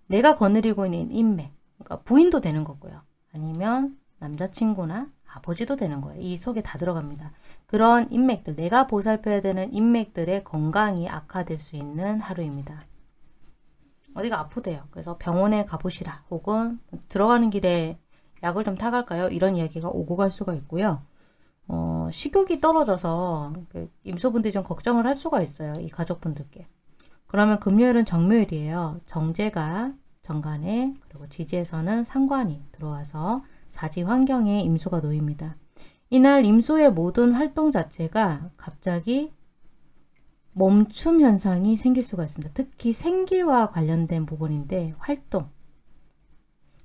내가 거느리고 있는 인맥, 그러니까 부인도 되는 거고요. 아니면 남자친구나 아버지도 되는 거예요. 이 속에 다 들어갑니다. 그런 인맥들, 내가 보살펴야 되는 인맥들의 건강이 악화될 수 있는 하루입니다. 어디가 아프대요. 그래서 병원에 가보시라. 혹은 들어가는 길에 약을 좀 타갈까요? 이런 이야기가 오고 갈 수가 있고요. 어, 식욕이 떨어져서 그 임소분들이 좀 걱정을 할 수가 있어요. 이 가족분들께. 그러면 금요일은 정묘일이에요. 정제가 정관에 그리고 지지에서는 상관이 들어와서 사지 환경에 임수가 놓입니다. 이날 임수의 모든 활동 자체가 갑자기 멈춤 현상이 생길 수가 있습니다. 특히 생기와 관련된 부분인데 활동.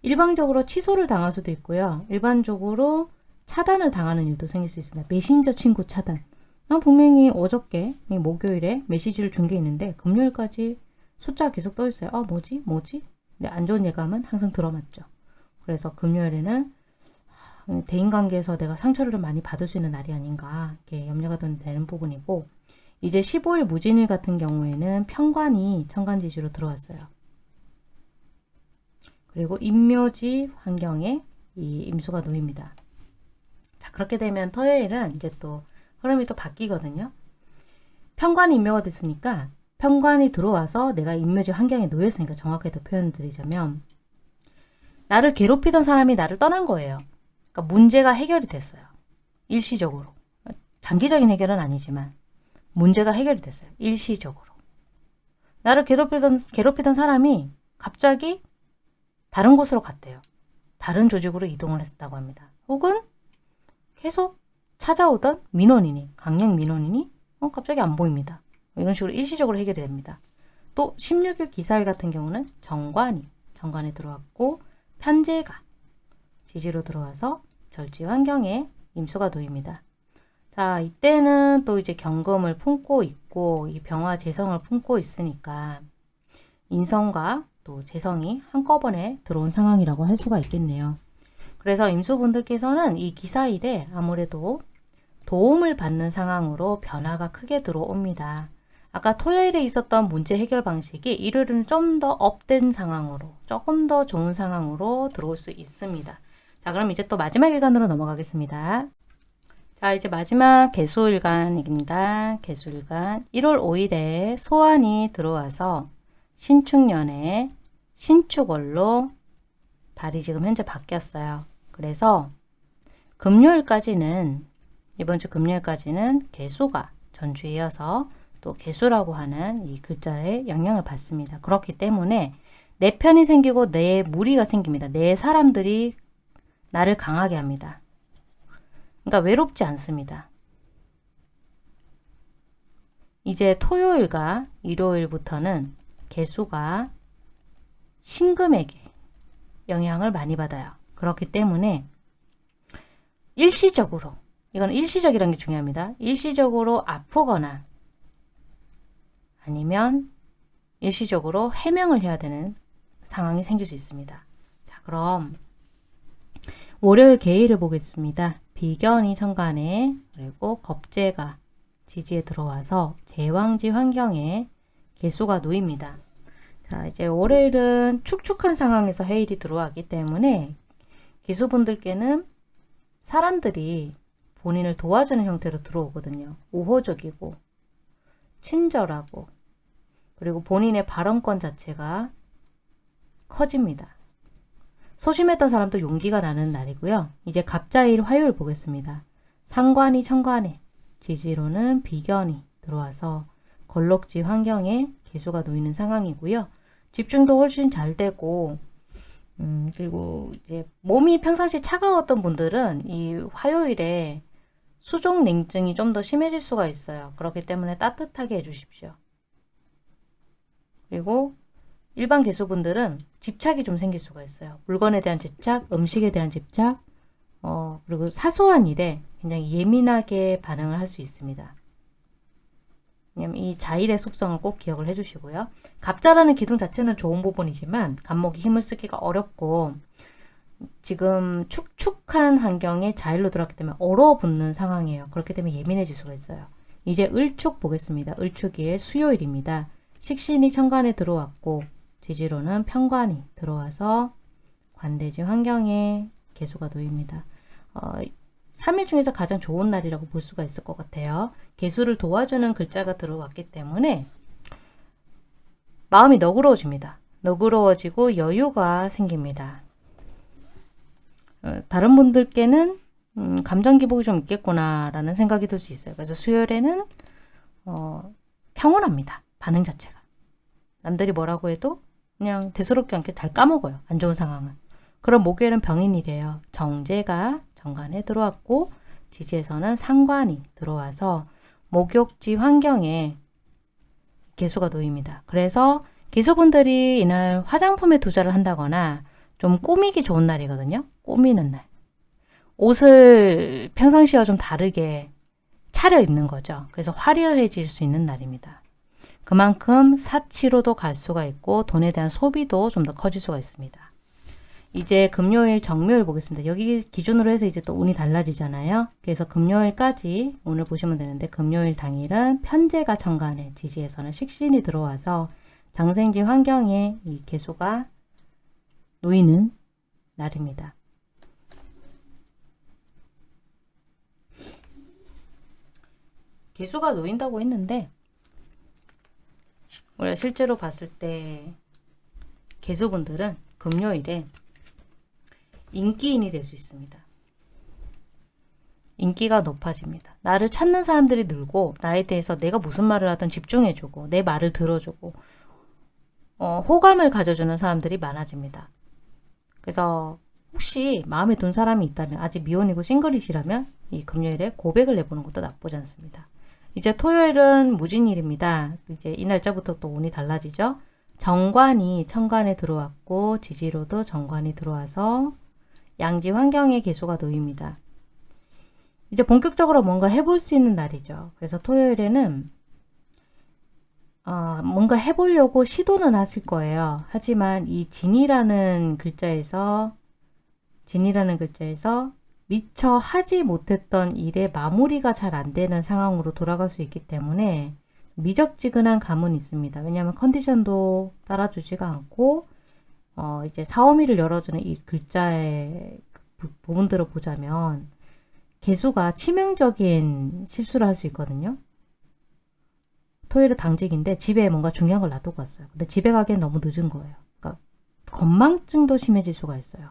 일방적으로 취소를 당할 수도 있고요. 일반적으로 차단을 당하는 일도 생길 수 있습니다. 메신저 친구 차단. 난 분명히 어저께 목요일에 메시지를 준 게 있는데 금요일까지 숫자가 계속 떠 있어요. 아 뭐지? 뭐지? 근데 안 좋은 예감은 항상 들어맞죠. 그래서 금요일에는 대인관계에서 내가 상처를 좀 많이 받을 수 있는 날이 아닌가 이렇게 염려가 되는 부분이고 이제 15일 무진일 같은 경우에는 평관이 천간지시로 들어왔어요. 그리고 임묘지 환경에 이 임수가 놓입니다. 자 그렇게 되면 토요일은 이제 또 흐름이 또 바뀌거든요. 평관이 임묘가 됐으니까 평관이 들어와서 내가 임묘지 환경에 놓였으니까 정확하게 더 표현을 드리자면 나를 괴롭히던 사람이 나를 떠난 거예요. 그러니까 문제가 해결이 됐어요. 일시적으로. 장기적인 해결은 아니지만 문제가 해결이 됐어요. 일시적으로. 나를 괴롭히던, 괴롭히던 사람이 갑자기 다른 곳으로 갔대요. 다른 조직으로 이동을 했다고 합니다. 혹은 계속 찾아오던 민원인이, 강력 민원인이 어, 갑자기 안 보입니다. 이런 식으로 일시적으로 해결이 됩니다. 또 16일 기사일 같은 경우는 정관이 정관에 들어왔고 편제가 지지로 들어와서 절지 환경에 임수가 놓입니다. 자 이때는 또 이제 경금을 품고 있고 이 병화 재성을 품고 있으니까 인성과 또 재성이 한꺼번에 들어온 상황이라고 할 수가 있겠네요. 그래서 임수분들께서는 이 기사일에 아무래도 도움을 받는 상황으로 변화가 크게 들어옵니다. 아까 토요일에 있었던 문제 해결 방식이 일요일은 좀 더 업된 상황으로 조금 더 좋은 상황으로 들어올 수 있습니다. 자 그럼 이제 또 마지막 일간으로 넘어가겠습니다. 자 이제 마지막 개수일간입니다. 개수일간 1월 5일에 소환이 들어와서 신축년에 신축월로 달이 지금 현재 바뀌었어요. 그래서 금요일까지는 이번 주 금요일까지는 개수가 전주에 이어서 또 개수라고 하는 이 글자에 영향을 받습니다. 그렇기 때문에 내 편이 생기고 내 무리가 생깁니다. 내 사람들이 나를 강하게 합니다. 그러니까 외롭지 않습니다. 이제 토요일과 일요일부터는 개수가 신금에게 영향을 많이 받아요. 그렇기 때문에 일시적으로 이건 일시적이라는 게 중요합니다. 일시적으로 아프거나 아니면 일시적으로 해명을 해야 되는 상황이 생길 수 있습니다. 자, 그럼 월요일 개의를 보겠습니다. 비견이 천간에 그리고 겁재가 지지에 들어와서 제왕지 환경에 개수가 놓입니다. 자, 이제 월요일은 축축한 상황에서 해일이 들어왔기 때문에 기수분들께는 사람들이 본인을 도와주는 형태로 들어오거든요. 우호적이고 친절하고 그리고 본인의 발언권 자체가 커집니다. 소심했던 사람도 용기가 나는 날이고요. 이제 갑자일 화요일 보겠습니다. 상관이 천관에 지지로는 비견이 들어와서 걸럭지 환경에 개수가 놓이는 상황이고요. 집중도 훨씬 잘 되고 음, 그리고 이제 몸이 평상시 차가웠던 분들은 이 화요일에 수족 냉증이 좀 더 심해질 수가 있어요. 그렇기 때문에 따뜻하게 해주십시오. 그리고 일반 개수분들은 집착이 좀 생길 수가 있어요. 물건에 대한 집착, 음식에 대한 집착, 어, 그리고 사소한 일에 굉장히 예민하게 반응을 할 수 있습니다. 왜냐면 이 자일의 속성을 꼭 기억을 해주시고요. 갑자라는 기둥 자체는 좋은 부분이지만 간목이 힘을 쓰기가 어렵고 지금 축축한 환경에 자일로 들어왔기 때문에 얼어붙는 상황이에요. 그렇기 때문에 예민해질 수가 있어요. 이제 을축 보겠습니다. 을축일 수요일입니다. 식신이 천간에 들어왔고 지지로는 편관이 들어와서 관대지 환경에 개수가 놓입니다. 어, 3일 중에서 가장 좋은 날이라고 볼 수가 있을 것 같아요. 개수를 도와주는 글자가 들어왔기 때문에 마음이 너그러워집니다. 너그러워지고 여유가 생깁니다. 어, 다른 분들께는 음, 감정 기복이 좀 있겠구나라는 생각이 들 수 있어요. 그래서 수요일에는 어, 평온합니다. 반응 자체가. 남들이 뭐라고 해도 그냥 대수롭지 않게 잘 까먹어요. 안 좋은 상황은. 그럼 목요일은 병인이래요. 정제가 정관에 들어왔고 지지에서는 상관이 들어와서 목욕지 환경에 개수가 놓입니다. 그래서 기수분들이 이날 화장품에 투자를 한다거나 좀 꾸미기 좋은 날이거든요. 꾸미는 날. 옷을 평상시와 좀 다르게 차려 입는 거죠. 그래서 화려해질 수 있는 날입니다. 그만큼 사치로도 갈 수가 있고 돈에 대한 소비도 좀 더 커질 수가 있습니다. 이제 금요일 정묘일 보겠습니다. 여기 기준으로 해서 이제 또 운이 달라지잖아요. 그래서 금요일까지 오늘 보시면 되는데 금요일 당일은 편제가 정관에 지지에서는 식신이 들어와서 장생지 환경에 이 개수가 놓이는 날입니다. 개수가 놓인다고 했는데 우리가 실제로 봤을 때 개수분들은 금요일에 인기인이 될 수 있습니다. 인기가 높아집니다. 나를 찾는 사람들이 늘고 나에 대해서 내가 무슨 말을 하든 집중해주고 내 말을 들어주고 어, 호감을 가져주는 사람들이 많아집니다. 그래서 혹시 마음에 든 사람이 있다면 아직 미혼이고 싱글이시라면 이 금요일에 고백을 내보는 것도 나쁘지 않습니다. 이제 토요일은 무진일입니다. 이제 이 날짜부터 또 운이 달라지죠. 정관이 천간에 들어왔고 지지로도 정관이 들어와서 양지 환경의 개수가 놓입니다. 이제 본격적으로 뭔가 해볼 수 있는 날이죠. 그래서 토요일에는 어, 뭔가 해보려고 시도는 하실 거예요. 하지만 이 진이라는 글자에서 진이라는 글자에서 미처 하지 못했던 일의 마무리가 잘 안 되는 상황으로 돌아갈 수 있기 때문에 미적지근한 감은 있습니다. 왜냐하면 컨디션도 따라주지가 않고 어, 이제 사오미를 열어주는 이 글자의 부, 부분들을 보자면 개수가 치명적인 실수를 할 수 있거든요. 토요일은 당직인데 집에 뭔가 중요한 걸 놔두고 왔어요. 근데 집에 가기엔 너무 늦은 거예요. 그러니까 건망증도 심해질 수가 있어요.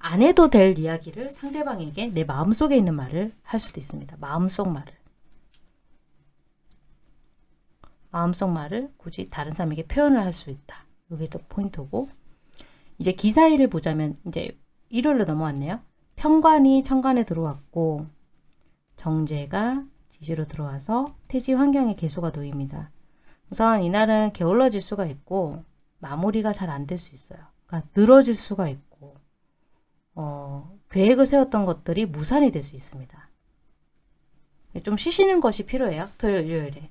안 해도 될 이야기를 상대방에게 내 마음속에 있는 말을 할 수도 있습니다. 마음속 말을. 마음속 말을 굳이 다른 사람에게 표현을 할 수 있다. 이게 또 포인트고 이제 기사일을 보자면 이제 일요일로 넘어왔네요. 평관이 천간에 들어왔고 정제가 지지로 들어와서 태지 환경의 개수가 놓입니다. 우선 이날은 게을러질 수가 있고 마무리가 잘 안 될 수 있어요. 그러니까 늘어질 수가 있고 어, 계획을 세웠던 것들이 무산이 될 수 있습니다. 좀 쉬시는 것이 필요해요. 토요일, 일요일에.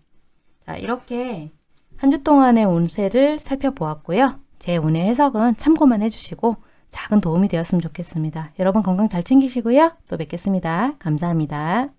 자, 이렇게 한 주 동안의 운세를 살펴보았고요. 제 운의 해석은 참고만 해주시고 작은 도움이 되었으면 좋겠습니다. 여러분 건강 잘 챙기시고요. 또 뵙겠습니다. 감사합니다.